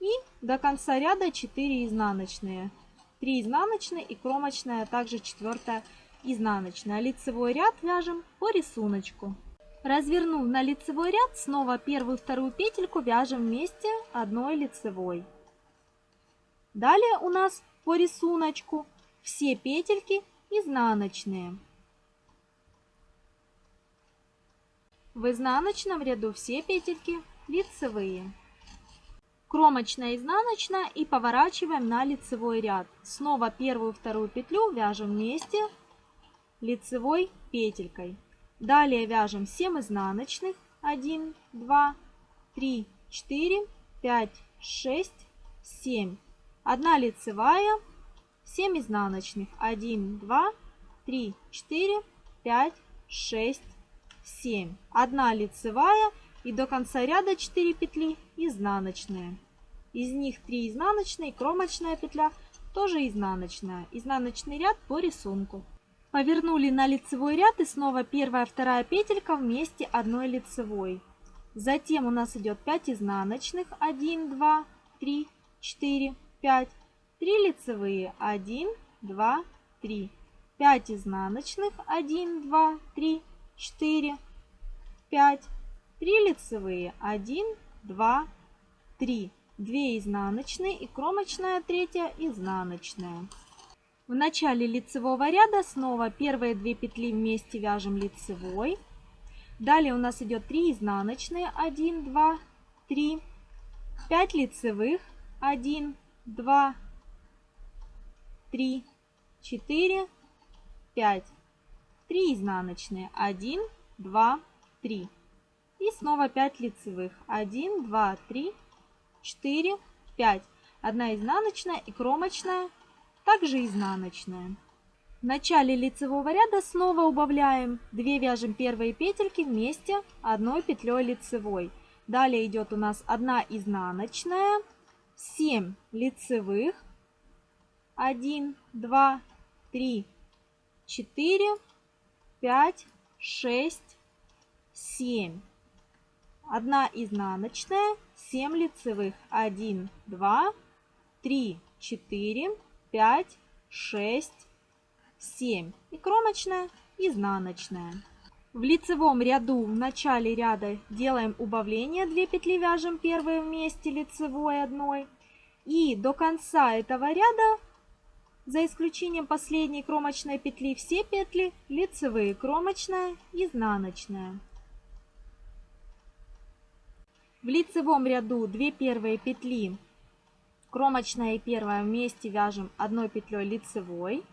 и до конца ряда 4 изнаночные. 3 изнаночные и кромочная, а также 4 изнаночная. Лицевой ряд вяжем по рисунку. Развернув на лицевой ряд, снова первую вторую петельку вяжем вместе одной лицевой. Далее у нас по рисунку все петельки изнаночные. В изнаночном ряду все петельки лицевые. Кромочная, изнаночная и поворачиваем на лицевой ряд. Снова первую вторую петлю вяжем вместе лицевой петелькой. Далее вяжем 7 изнаночных. 1, 2, 3, 4, 5, 6, 7. 1 лицевая, 7 изнаночных. 1, 2, 3, 4, 5, 6, 7. 1 лицевая и до конца ряда 4 петли изнаночные. Из них 3 изнаночные, кромочная петля тоже изнаночная. Изнаночный ряд по рисунку. Повернули на лицевой ряд и снова первая, вторая петелька вместе одной лицевой. Затем у нас идет 5 изнаночных, 1, 2, 3, 4, 5, 3 лицевые, 1, 2, 3, 5 изнаночных, 1, 2, 3, 4, 5, 3 лицевые, 1, 2, 3, 2 изнаночные и кромочная третья изнаночная. В начале лицевого ряда снова первые две петли вместе вяжем лицевой. Далее у нас идет 3 изнаночные, 1, 2, 3, 5 лицевых, 1, 2, 3, 4, 5, 3 изнаночные, 1, 2, 3. И снова 5 лицевых, 1, 2, 3, 4, 5. Одна изнаночная и кромочная также изнаночная. В начале лицевого ряда снова убавляем 2 вяжем первые петельки вместе одной петлей лицевой. Далее идет у нас 1 изнаночная, 7 лицевых, 1, 2, 3, 4, 5, 6, 7. 1 изнаночная, 7 лицевых, 1, 2, 3, 4, 5, 6, 7. И кромочная, изнаночная. В лицевом ряду в начале ряда делаем убавление, 2 петли вяжем первые вместе лицевой одной. И до конца этого ряда, за исключением последней кромочной петли, все петли лицевые, кромочная, изнаночная. В лицевом ряду 2 первые петли, кромочная и первая вместе вяжем одной петлей лицевой.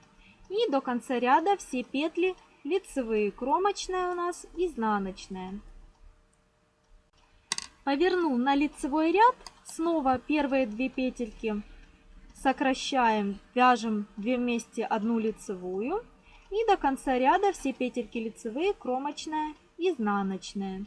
И до конца ряда все петли лицевые, кромочная у нас, изнаночная. Поверну на лицевой ряд, снова первые две петельки сокращаем, вяжем 2 вместе одну лицевую. И до конца ряда все петельки лицевые, кромочная, изнаночная.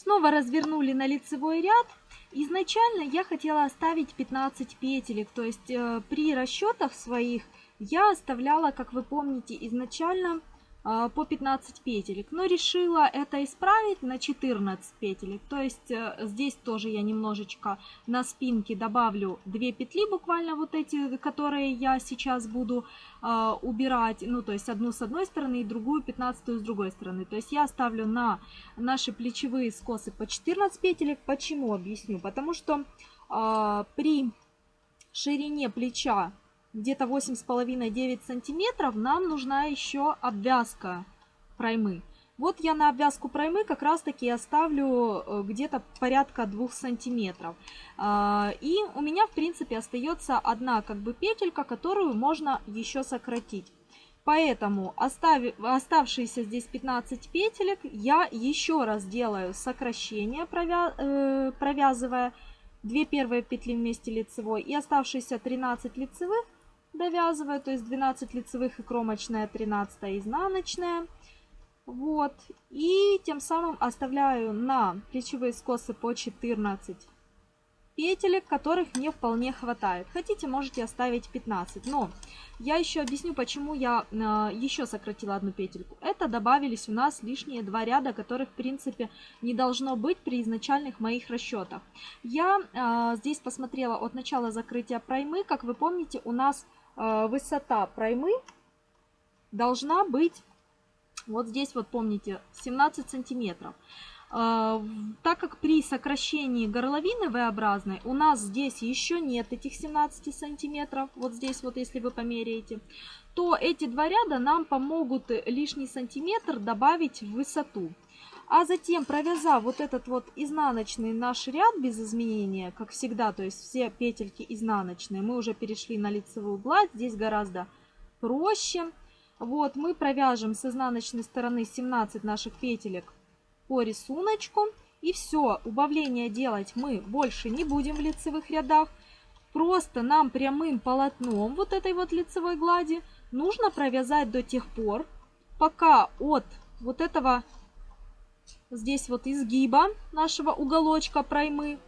Снова развернули на лицевой ряд. Изначально я хотела оставить 15 петелек, то есть э, при расчетах своих я оставляла, как вы помните, изначально по 15 петелек, но решила это исправить на 14 петелек. То есть э, здесь тоже я немножечко на спинке добавлю 2 петли, буквально вот эти, которые я сейчас буду э, убирать, ну то есть одну с одной стороны и другую 15 с другой стороны. То есть я оставлю на наши плечевые скосы по 14 петелек. Почему? Объясню. Потому что э, при ширине плеча где-то 8,5-9 сантиметров, нам нужна еще обвязка проймы. Вот я на обвязку проймы как раз таки оставлю э, где-то порядка 2 сантиметров. А, и у меня в принципе остается одна как бы петелька, которую можно еще сократить. Поэтому оставив, оставшиеся здесь 15 петелек я еще раз делаю сокращение, провя, э, провязывая 2 первые петли вместе лицевой и оставшиеся 13 лицевых довязываю, то есть 12 лицевых и кромочная, 13 изнаночная. Вот, и тем самым оставляю на плечевые скосы по 14 петелек, которых мне вполне хватает. Хотите, можете оставить 15. Но я еще объясню, почему я э, еще сократила одну петельку. Это добавились у нас лишние два ряда, которых, в принципе, не должно быть при изначальных моих расчетах. Я э, здесь посмотрела от начала закрытия проймы. Как вы помните, у нас высота проймы должна быть, вот здесь вот помните, 17 сантиметров. Э, так как при сокращении горловины V-образной у нас здесь еще нет этих 17 сантиметров, вот здесь вот если вы померяете, то эти два ряда нам помогут лишний сантиметр добавить в высоту. А затем, провязав вот этот вот изнаночный наш ряд без изменения, как всегда, то есть все петельки изнаночные, мы уже перешли на лицевую гладь, здесь гораздо проще. Вот, мы провяжем с изнаночной стороны 17 наших петелек по рисунку. И все, убавление делать мы больше не будем в лицевых рядах. Просто нам прямым полотном вот этой вот лицевой глади нужно провязать до тех пор, пока от вот этого здесь вот изгиба нашего уголочка проймы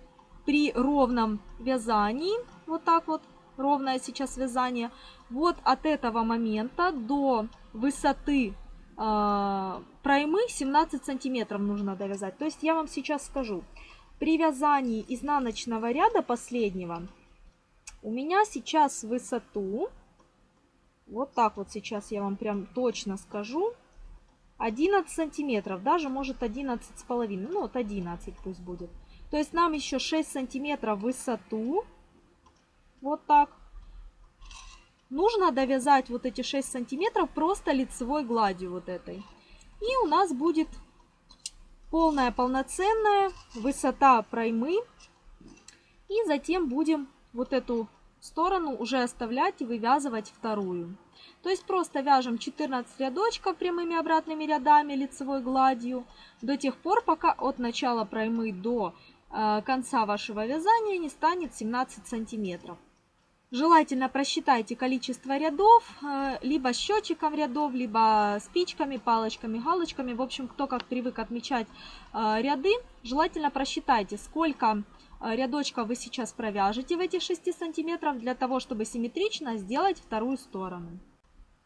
при ровном вязании, вот так вот, ровное сейчас вязание, вот от этого момента до высоты э, проймы 17 сантиметров нужно довязать. То есть я вам сейчас скажу, при вязании изнаночного ряда последнего у меня сейчас высоту, вот так вот сейчас я вам прям точно скажу, 11 сантиметров, даже может 11 с половиной, ну вот 11 пусть будет. То есть нам еще 6 сантиметров высоту, вот так. Нужно довязать вот эти 6 сантиметров просто лицевой гладью вот этой. И у нас будет полная полноценная высота проймы. И затем будем вот эту сторону уже оставлять и вывязывать вторую. То есть просто вяжем 14 рядочков прямыми обратными рядами лицевой гладью до тех пор, пока от начала проймы до э, конца вашего вязания не станет 17 сантиметров. Желательно просчитайте количество рядов, э, либо счетчиком рядов, либо спичками, палочками, галочками. В общем, кто как привык отмечать э, ряды, желательно просчитайте, сколько э, рядочков вы сейчас провяжете в этих 6 сантиметров для того, чтобы симметрично сделать вторую сторону.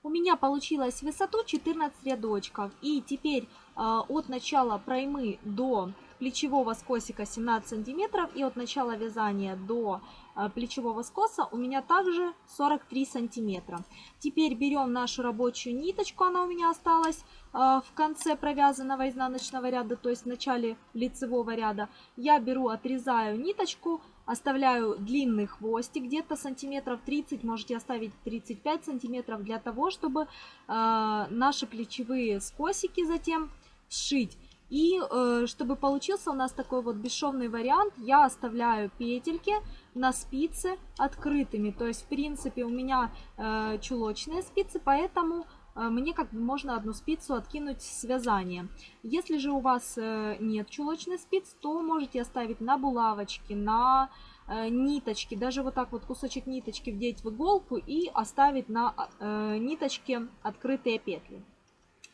У меня получилось высоту 14 рядочков. И теперь э, от начала проймы до плечевого скосика 17 сантиметров и от начала вязания до э, плечевого скоса у меня также 43 сантиметра. Теперь берем нашу рабочую ниточку, она у меня осталась э, в конце провязанного изнаночного ряда, то есть в начале лицевого ряда. Я беру, отрезаю ниточку оставляю длинный хвостик, где-то сантиметров 30, можете оставить 35 сантиметров, для того, чтобы э, наши плечевые скосики затем сшить. И э, чтобы получился у нас такой вот бесшовный вариант, я оставляю петельки на спице открытыми. То есть, в принципе, у меня э, чулочные спицы, поэтому мне как бы можно одну спицу откинуть с вязания. Если же у вас э, нет чулочных спиц, то можете оставить на булавочке, на э, ниточки, даже вот так вот кусочек ниточки вдеть в иголку и оставить на э, ниточке открытые петли.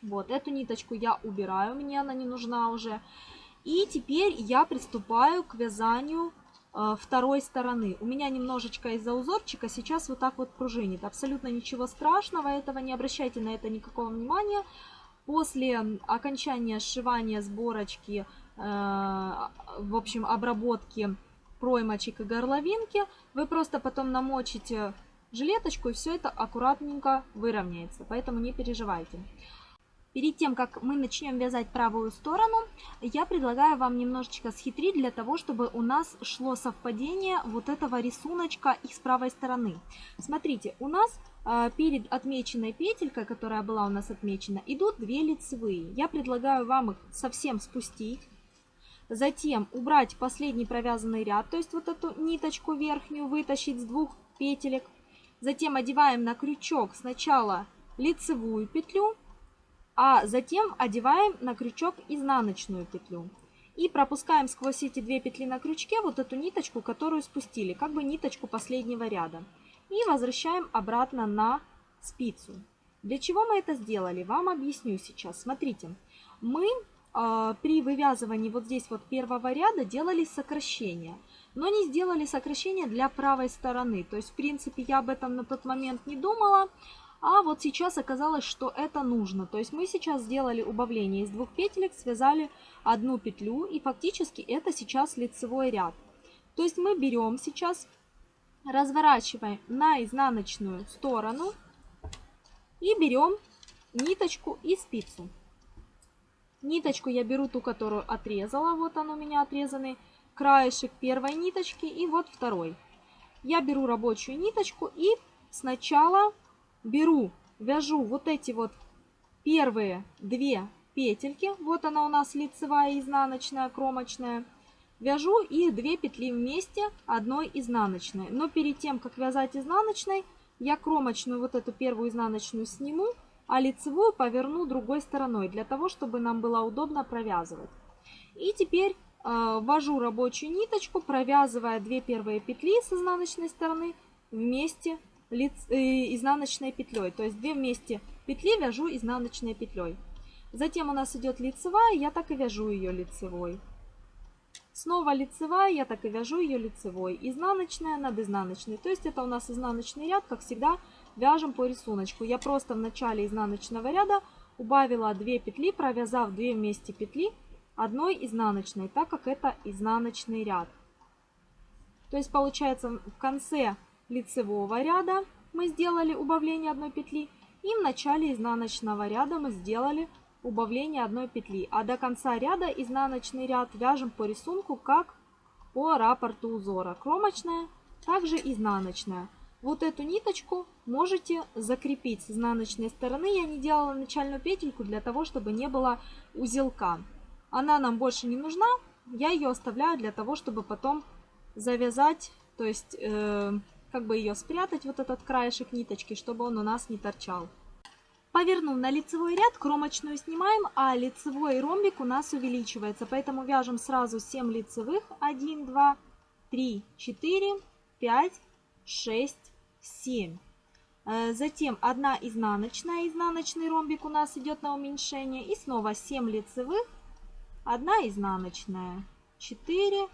Вот, эту ниточку я убираю, мне она не нужна уже. И теперь я приступаю к вязанию второй стороны. У меня немножечко из-за узорчика сейчас вот так вот пружинит. Абсолютно ничего страшного, этого не обращайте на это никакого внимания. После окончания сшивания сборочки, э, в общем, обработки проймочек и горловинки, вы просто потом намочите жилеточку и все это аккуратненько выровняется. Поэтому не переживайте. Перед тем, как мы начнем вязать правую сторону, я предлагаю вам немножечко схитрить для того, чтобы у нас шло совпадение вот этого рисуночка и с правой стороны. Смотрите, у нас э, перед отмеченной петелькой, которая была у нас отмечена, идут две лицевые. Я предлагаю вам их совсем спустить. Затем убрать последний провязанный ряд, то есть вот эту ниточку верхнюю вытащить с двух петелек. Затем одеваем на крючок сначала лицевую петлю, а затем одеваем на крючок изнаночную петлю. И пропускаем сквозь эти две петли на крючке вот эту ниточку, которую спустили, как бы ниточку последнего ряда. И возвращаем обратно на спицу. Для чего мы это сделали, вам объясню сейчас. Смотрите, мы э, при вывязывании вот здесь вот первого ряда делали сокращение, но не сделали сокращение для правой стороны. То есть, в принципе, я об этом на тот момент не думала, а вот сейчас оказалось, что это нужно. То есть мы сейчас сделали убавление из двух петелек, связали одну петлю и фактически это сейчас лицевой ряд. То есть мы берем сейчас, разворачиваем на изнаночную сторону и берем ниточку и спицу. Ниточку я беру ту, которую отрезала, вот он у меня отрезанный краешек первой ниточки и вот второй. Я беру рабочую ниточку и сначала беру, вяжу вот эти вот первые две петельки. Вот она у нас лицевая, изнаночная, кромочная. Вяжу их две петли вместе одной изнаночной. Но перед тем, как вязать изнаночной, я кромочную вот эту первую изнаночную сниму, а лицевую поверну другой стороной, для того, чтобы нам было удобно провязывать. И теперь э, ввожу рабочую ниточку, провязывая две первые петли с изнаночной стороны вместе лиц, э, изнаночной петлей. То есть две вместе петли вяжу изнаночной петлей. Затем у нас идет лицевая, я так и вяжу ее лицевой. Снова лицевая, я так и вяжу ее лицевой. Изнаночная над изнаночной. То есть это у нас изнаночный ряд, как всегда, вяжем по рисунку. Я просто в начале изнаночного ряда убавила 2 петли, провязав 2 вместе петли одной изнаночной, так как это изнаночный ряд. То есть получается в конце лицевого ряда мы сделали убавление одной петли. И в начале изнаночного ряда мы сделали убавление одной петли. А до конца ряда изнаночный ряд вяжем по рисунку, как по раппорту узора. Кромочная, также изнаночная. Вот эту ниточку можете закрепить с изнаночной стороны. Я не делала начальную петельку для того, чтобы не было узелка. Она нам больше не нужна. Я ее оставляю для того, чтобы потом завязать, то есть э, как бы ее спрятать, вот этот краешек ниточки, чтобы он у нас не торчал. Повернув на лицевой ряд, кромочную снимаем, а лицевой ромбик у нас увеличивается. Поэтому вяжем сразу 7 лицевых. 1, 2, 3, 4, 5, 6, 7. Затем 1 изнаночная, изнаночный ромбик у нас идет на уменьшение. И снова 7 лицевых, 1 изнаночная, 4,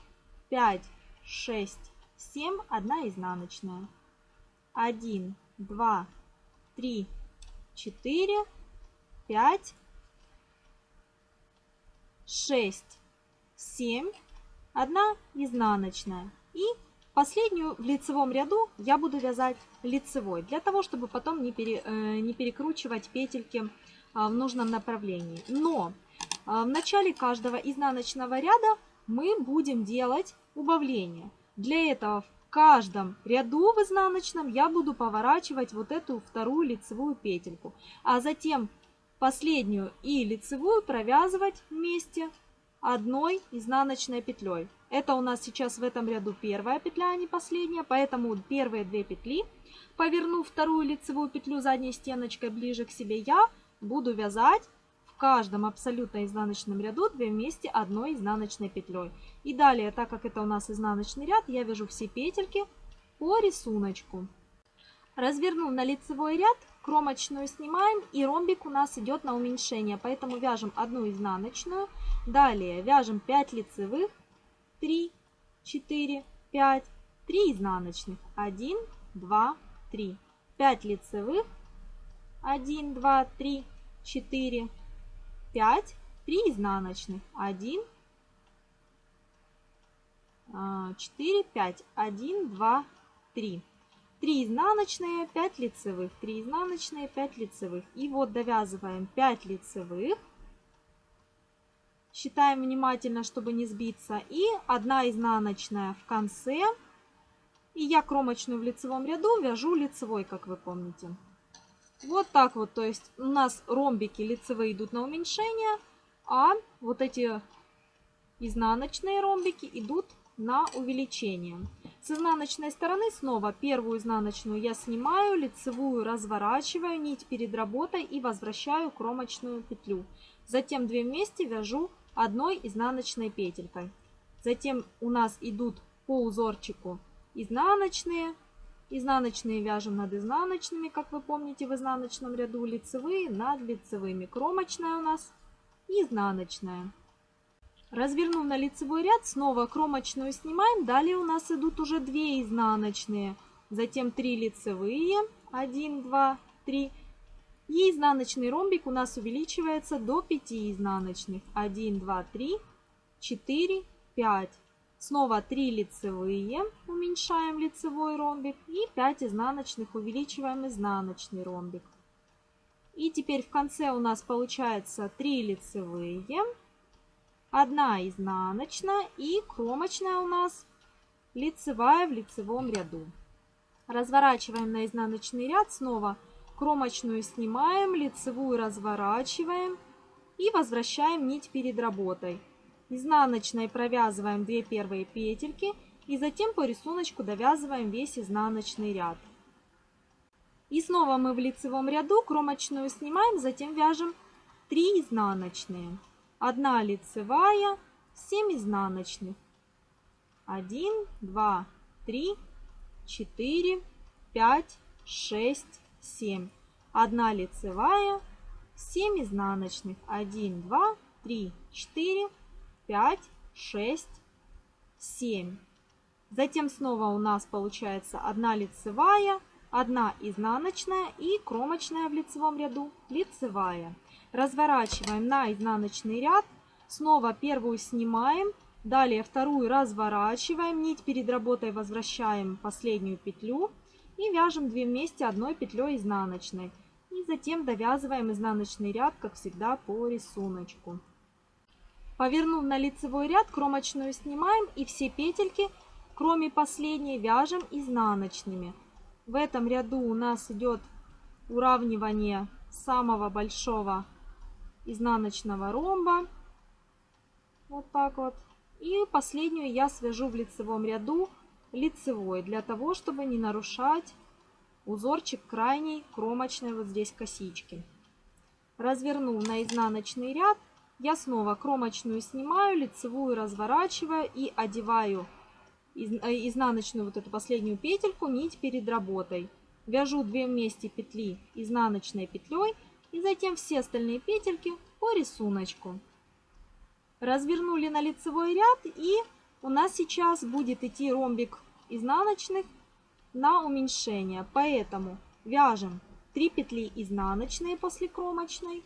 5, 6, 7, 1 изнаночная. 1, 2, 3, 4, 5, 6, 7, 1 изнаночная. И последнюю в лицевом ряду я буду вязать лицевой, для того, чтобы потом не, пере, э, не перекручивать петельки в нужном направлении. Но в начале каждого изнаночного ряда мы будем делать убавление. Для этого в каждом ряду в изнаночном я буду поворачивать вот эту вторую лицевую петельку, а затем последнюю и лицевую провязывать вместе одной изнаночной петлей. Это у нас сейчас в этом ряду первая петля, а не последняя, поэтому первые две петли, повернув вторую лицевую петлю задней стеночкой ближе к себе, я буду вязать в каждом абсолютно изнаночном ряду 2 вместе одной изнаночной петлей. И далее, так как это у нас изнаночный ряд, я вяжу все петельки по рисунку. Развернув на лицевой ряд, кромочную снимаем и ромбик у нас идет на уменьшение. Поэтому вяжем одну изнаночную, далее вяжем 5 лицевых, 3, 4, 5, 3 изнаночных, 1, 2, 3, 5 лицевых, 1, 2, 3, 4, 5, 3 изнаночных, 1, 4, 5, 1, 2, 3. 3 изнаночные, 5 лицевых, 3 изнаночные, 5 лицевых. И вот довязываем 5 лицевых. Считаем внимательно, чтобы не сбиться. И 1 изнаночная в конце. И я кромочную в лицевом ряду вяжу лицевой, как вы помните. Вот так вот, то есть у нас ромбики лицевые идут на уменьшение, а вот эти изнаночные ромбики идут на увеличение. С изнаночной стороны снова первую изнаночную я снимаю, лицевую разворачиваю, нить перед работой и возвращаю кромочную петлю. Затем две вместе вяжу одной изнаночной петелькой. Затем у нас идут по узорчику изнаночные, Изнаночные вяжем над изнаночными, как вы помните в изнаночном ряду, лицевые над лицевыми. Кромочная у нас изнаночная. Развернув на лицевой ряд, снова кромочную снимаем. Далее у нас идут уже 2 изнаночные, затем 3 лицевые, 1, 2, 3. И изнаночный ромбик у нас увеличивается до 5 изнаночных. 1, 2, 3, 4, 5. Снова 3 лицевые, уменьшаем лицевой ромбик. И 5 изнаночных, увеличиваем изнаночный ромбик. И теперь в конце у нас получается 3 лицевые, 1 изнаночная и кромочная у нас лицевая в лицевом ряду. Разворачиваем на изнаночный ряд, снова кромочную снимаем, лицевую разворачиваем и возвращаем нить перед работой. Изнаночной провязываем 2 первые петельки и затем по рисунку довязываем весь изнаночный ряд. И снова мы в лицевом ряду кромочную снимаем, затем вяжем 3 изнаночные. 1 лицевая, 7 изнаночных. 1, 2, 3, 4, 5, 6, 7. 1 лицевая, 7 изнаночных. 1, 2, 3, 4, 5, 6, 7. Затем снова у нас получается 1 лицевая, 1 изнаночная и кромочная в лицевом ряду лицевая. Разворачиваем на изнаночный ряд, снова первую снимаем, далее вторую разворачиваем, нить перед работой возвращаем последнюю петлю и вяжем 2 вместе одной петлей изнаночной. И затем довязываем изнаночный ряд, как всегда, по рисунку. Повернув на лицевой ряд, кромочную снимаем и все петельки, кроме последней, вяжем изнаночными. В этом ряду у нас идет уравнивание самого большого изнаночного ромба. Вот так вот. И последнюю я свяжу в лицевом ряду лицевой, для того, чтобы не нарушать узорчик крайней кромочной вот здесь косички. Развернул на изнаночный ряд, я снова кромочную снимаю, лицевую разворачиваю и одеваю э, изнаночную вот эту последнюю петельку, нить перед работой. Вяжу 2 вместе петли изнаночной петлей и затем все остальные петельки по рисунку. Развернули на лицевой ряд и у нас сейчас будет идти ромбик изнаночных на уменьшение. Поэтому вяжем 3 петли изнаночные после кромочной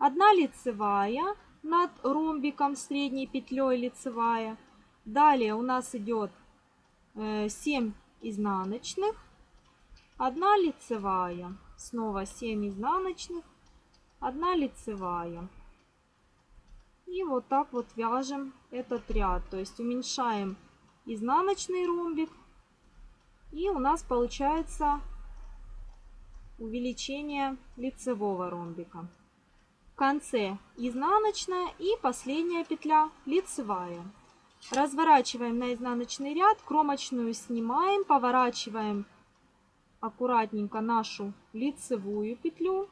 1 лицевая над ромбиком средней петлей лицевая. Далее у нас идет 7 э, изнаночных, 1 лицевая, снова 7 изнаночных, 1 лицевая. И вот так вот вяжем этот ряд, то есть уменьшаем изнаночный ромбик. И у нас получается увеличение лицевого ромбика. Конце изнаночная и последняя петля лицевая. Разворачиваем на изнаночный ряд, кромочную снимаем, поворачиваем аккуратненько нашу лицевую петлю,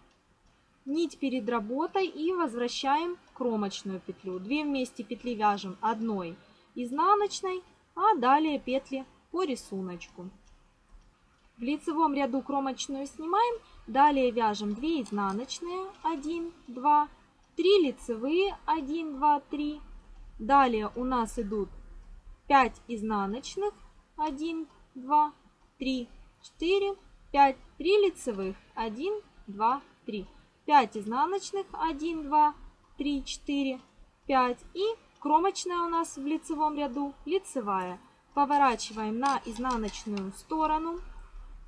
нить перед работой и возвращаем кромочную петлю. Две вместе петли вяжем одной изнаночной, а далее петли по рисунку. В лицевом ряду кромочную снимаем, далее вяжем 2 изнаночные, 1, 2, 3 лицевые, 1, 2, 3. Далее у нас идут 5 изнаночных, 1, 2, 3, 4, 5, 3 лицевых, 1, 2, 3. 5 изнаночных, 1, 2, 3, 4, 5 и кромочная у нас в лицевом ряду лицевая. Поворачиваем на изнаночную сторону.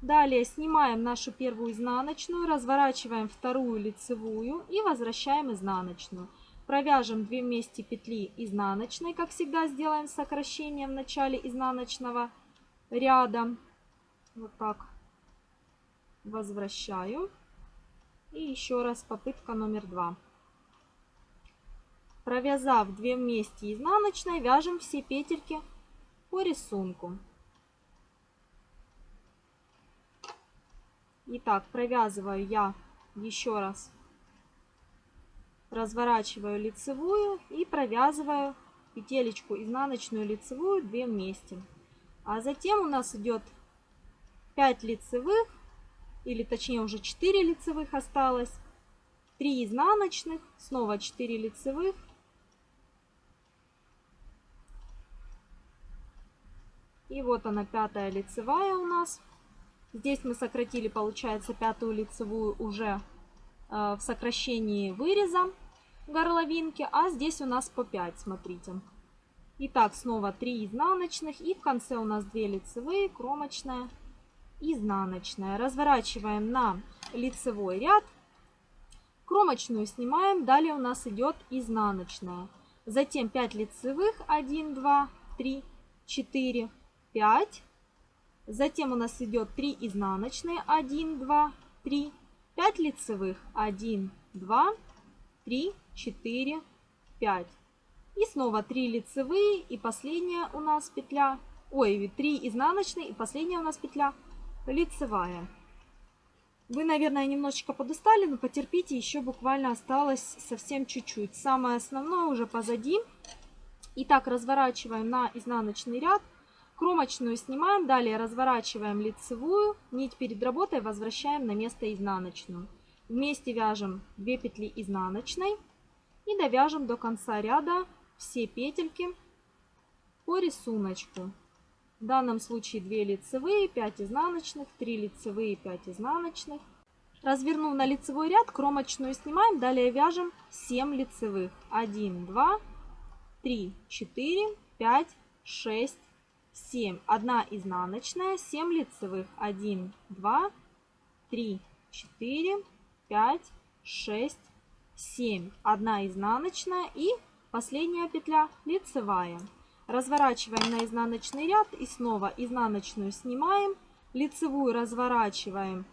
Далее снимаем нашу первую изнаночную, разворачиваем вторую лицевую и возвращаем изнаночную. Провяжем 2 вместе петли изнаночной, как всегда сделаем сокращение в начале изнаночного ряда. Вот так. Возвращаю. И еще раз попытка номер два. Провязав 2 вместе изнаночной, вяжем все петельки по рисунку. Итак, провязываю я еще раз, разворачиваю лицевую и провязываю петелечку изнаночную лицевую 2 вместе. А затем у нас идет 5 лицевых, или точнее уже 4 лицевых осталось, 3 изнаночных, снова 4 лицевых, и вот она пятая лицевая у нас. Здесь мы сократили, получается, пятую лицевую уже э, в сокращении выреза горловинки, а здесь у нас по 5, смотрите. Итак, снова 3 изнаночных и в конце у нас 2 лицевые, кромочная, изнаночная. Разворачиваем на лицевой ряд, кромочную снимаем, далее у нас идет изнаночная. Затем 5 лицевых, 1, 2, 3, 4, 5, Затем у нас идет 3 изнаночные, 1, 2, 3, 5 лицевых, 1, 2, 3, 4, 5. И снова 3 лицевые и последняя у нас петля, ой, 3 изнаночные и последняя у нас петля лицевая. Вы, наверное, немножечко подустали, но потерпите, еще буквально осталось совсем чуть-чуть. Самое основное уже позади. Итак, разворачиваем на изнаночный ряд. Кромочную снимаем, далее разворачиваем лицевую, нить перед работой возвращаем на место изнаночную. Вместе вяжем 2 петли изнаночной и довяжем до конца ряда все петельки по рисунку. В данном случае 2 лицевые, 5 изнаночных, 3 лицевые, 5 изнаночных. Развернув на лицевой ряд, кромочную снимаем, далее вяжем 7 лицевых. 1, 2, 3, 4, 5, 6, 7, 1 изнаночная, 7 лицевых, 1, 2, 3, 4, 5, 6, 7, 1 изнаночная и последняя петля лицевая. Разворачиваем на изнаночный ряд и снова изнаночную снимаем, лицевую разворачиваем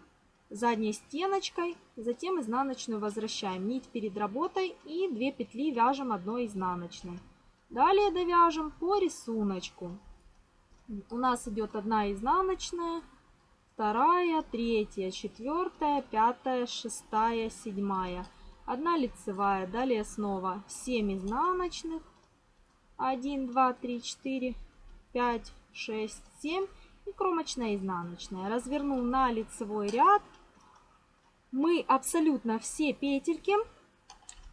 задней стеночкой, затем изнаночную возвращаем. Нить перед работой и 2 петли вяжем одной изнаночной. Далее довяжем по рисунку у нас идет одна изнаночная, вторая, третья, четвертая, пятая, шестая, седьмая. Одна лицевая, далее снова 7 изнаночных. 1, 2, 3, 4, 5, 6, 7 и кромочная изнаночная. Развернул на лицевой ряд. Мы абсолютно все петельки,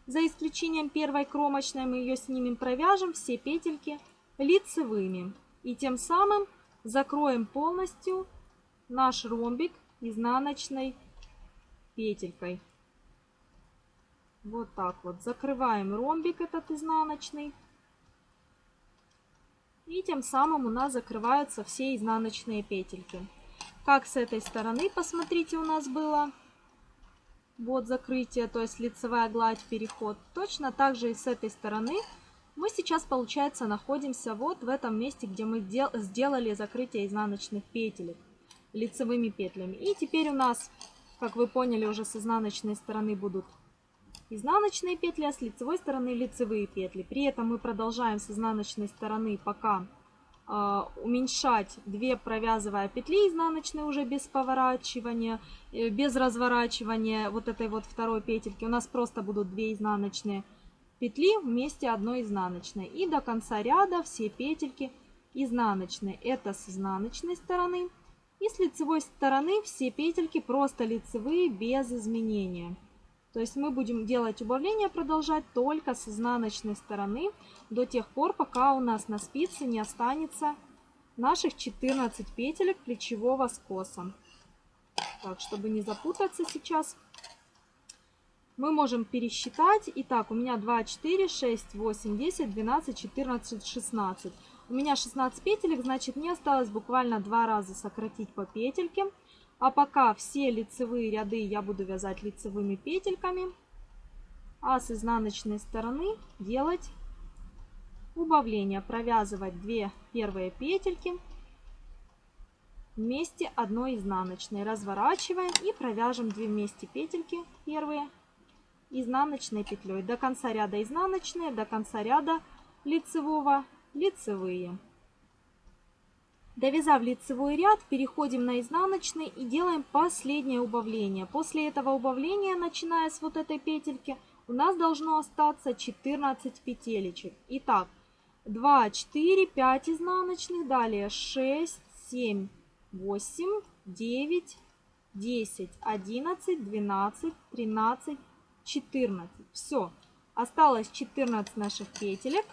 за исключением первой кромочной, мы ее снимем, провяжем все петельки лицевыми. И тем самым закроем полностью наш ромбик изнаночной петелькой. Вот так вот. Закрываем ромбик этот изнаночный. И тем самым у нас закрываются все изнаночные петельки. Как с этой стороны, посмотрите, у нас было вот закрытие, то есть лицевая гладь, переход. Точно так же и с этой стороны Мы сейчас, получается, находимся вот в этом месте, где мы сделали закрытие изнаночных петелек лицевыми петлями. И теперь у нас, как вы поняли, уже с изнаночной стороны будут изнаночные петли, а с лицевой стороны лицевые петли. При этом мы продолжаем с изнаночной стороны пока э, уменьшать 2 провязывая петли изнаночные уже без поворачивания, э, без разворачивания вот этой вот второй петельки. У нас просто будут 2 изнаночные петли вместе одной изнаночной. И до конца ряда все петельки изнаночные. Это с изнаночной стороны. И с лицевой стороны все петельки просто лицевые без изменения. То есть мы будем делать убавление, продолжать только с изнаночной стороны до тех пор, пока у нас на спице не останется наших 14 петелек плечевого скоса. Так, чтобы не запутаться сейчас, мы можем пересчитать. Итак, у меня 2, 4, 6, 8, 10, 12, 14, 16. У меня 16 петелек, значит мне осталось буквально два раза сократить по петельке. А пока все лицевые ряды я буду вязать лицевыми петельками. А с изнаночной стороны делать убавление. Провязывать 2 первые петельки вместе одной изнаночной. Разворачиваем и провяжем 2 вместе петельки первые изнаночной петлей. До конца ряда изнаночные, до конца ряда лицевого лицевые. Довязав лицевой ряд, переходим на изнаночный и делаем последнее убавление. После этого убавления, начиная с вот этой петельки, у нас должно остаться 14 петелечек. Итак, 2, 4, 5 изнаночных, далее 6, 7, 8, 9, 10, 11, 12, 13, 14. Все, осталось 14 наших петелек.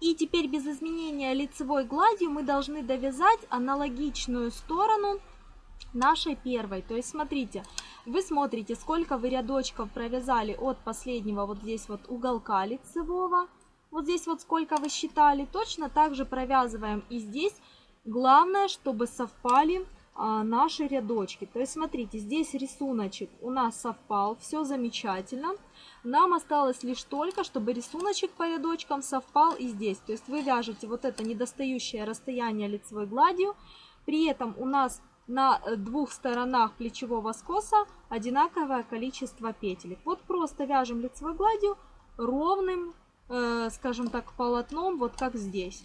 И теперь без изменения лицевой гладью мы должны довязать аналогичную сторону нашей первой. То есть смотрите, вы смотрите, сколько вы рядочков провязали от последнего вот здесь вот уголка лицевого. Вот здесь вот сколько вы считали. Точно так же провязываем и здесь. Главное, чтобы совпали наши рядочки. То есть смотрите, здесь рисуночек у нас совпал, все замечательно. Нам осталось лишь только, чтобы рисуночек по рядочкам совпал и здесь. То есть вы вяжете вот это недостающее расстояние лицевой гладью. При этом у нас на э, двух сторонах плечевого скоса одинаковое количество петелек. Вот просто вяжем лицевой гладью ровным, э, скажем так, полотном, вот как здесь.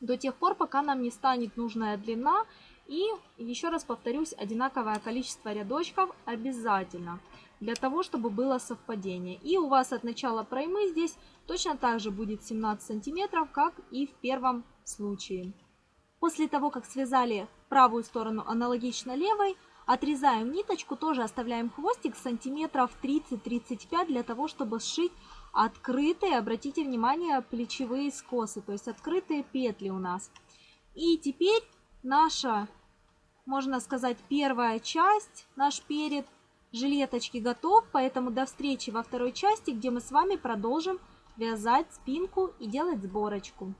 До тех пор, пока нам не станет нужная длина и, еще раз повторюсь, одинаковое количество рядочков обязательно, для того, чтобы было совпадение. И у вас от начала проймы здесь точно так же будет 17 сантиметров, как и в первом случае. После того, как связали правую сторону аналогично левой, отрезаем ниточку, тоже оставляем хвостик сантиметров 30-35 для того, чтобы сшить открытые, обратите внимание, плечевые скосы, то есть открытые петли у нас. И теперь наша, можно сказать, первая часть, наш перед жилеточки готов, поэтому до встречи во второй части, где мы с вами продолжим вязать спинку и делать сборочку.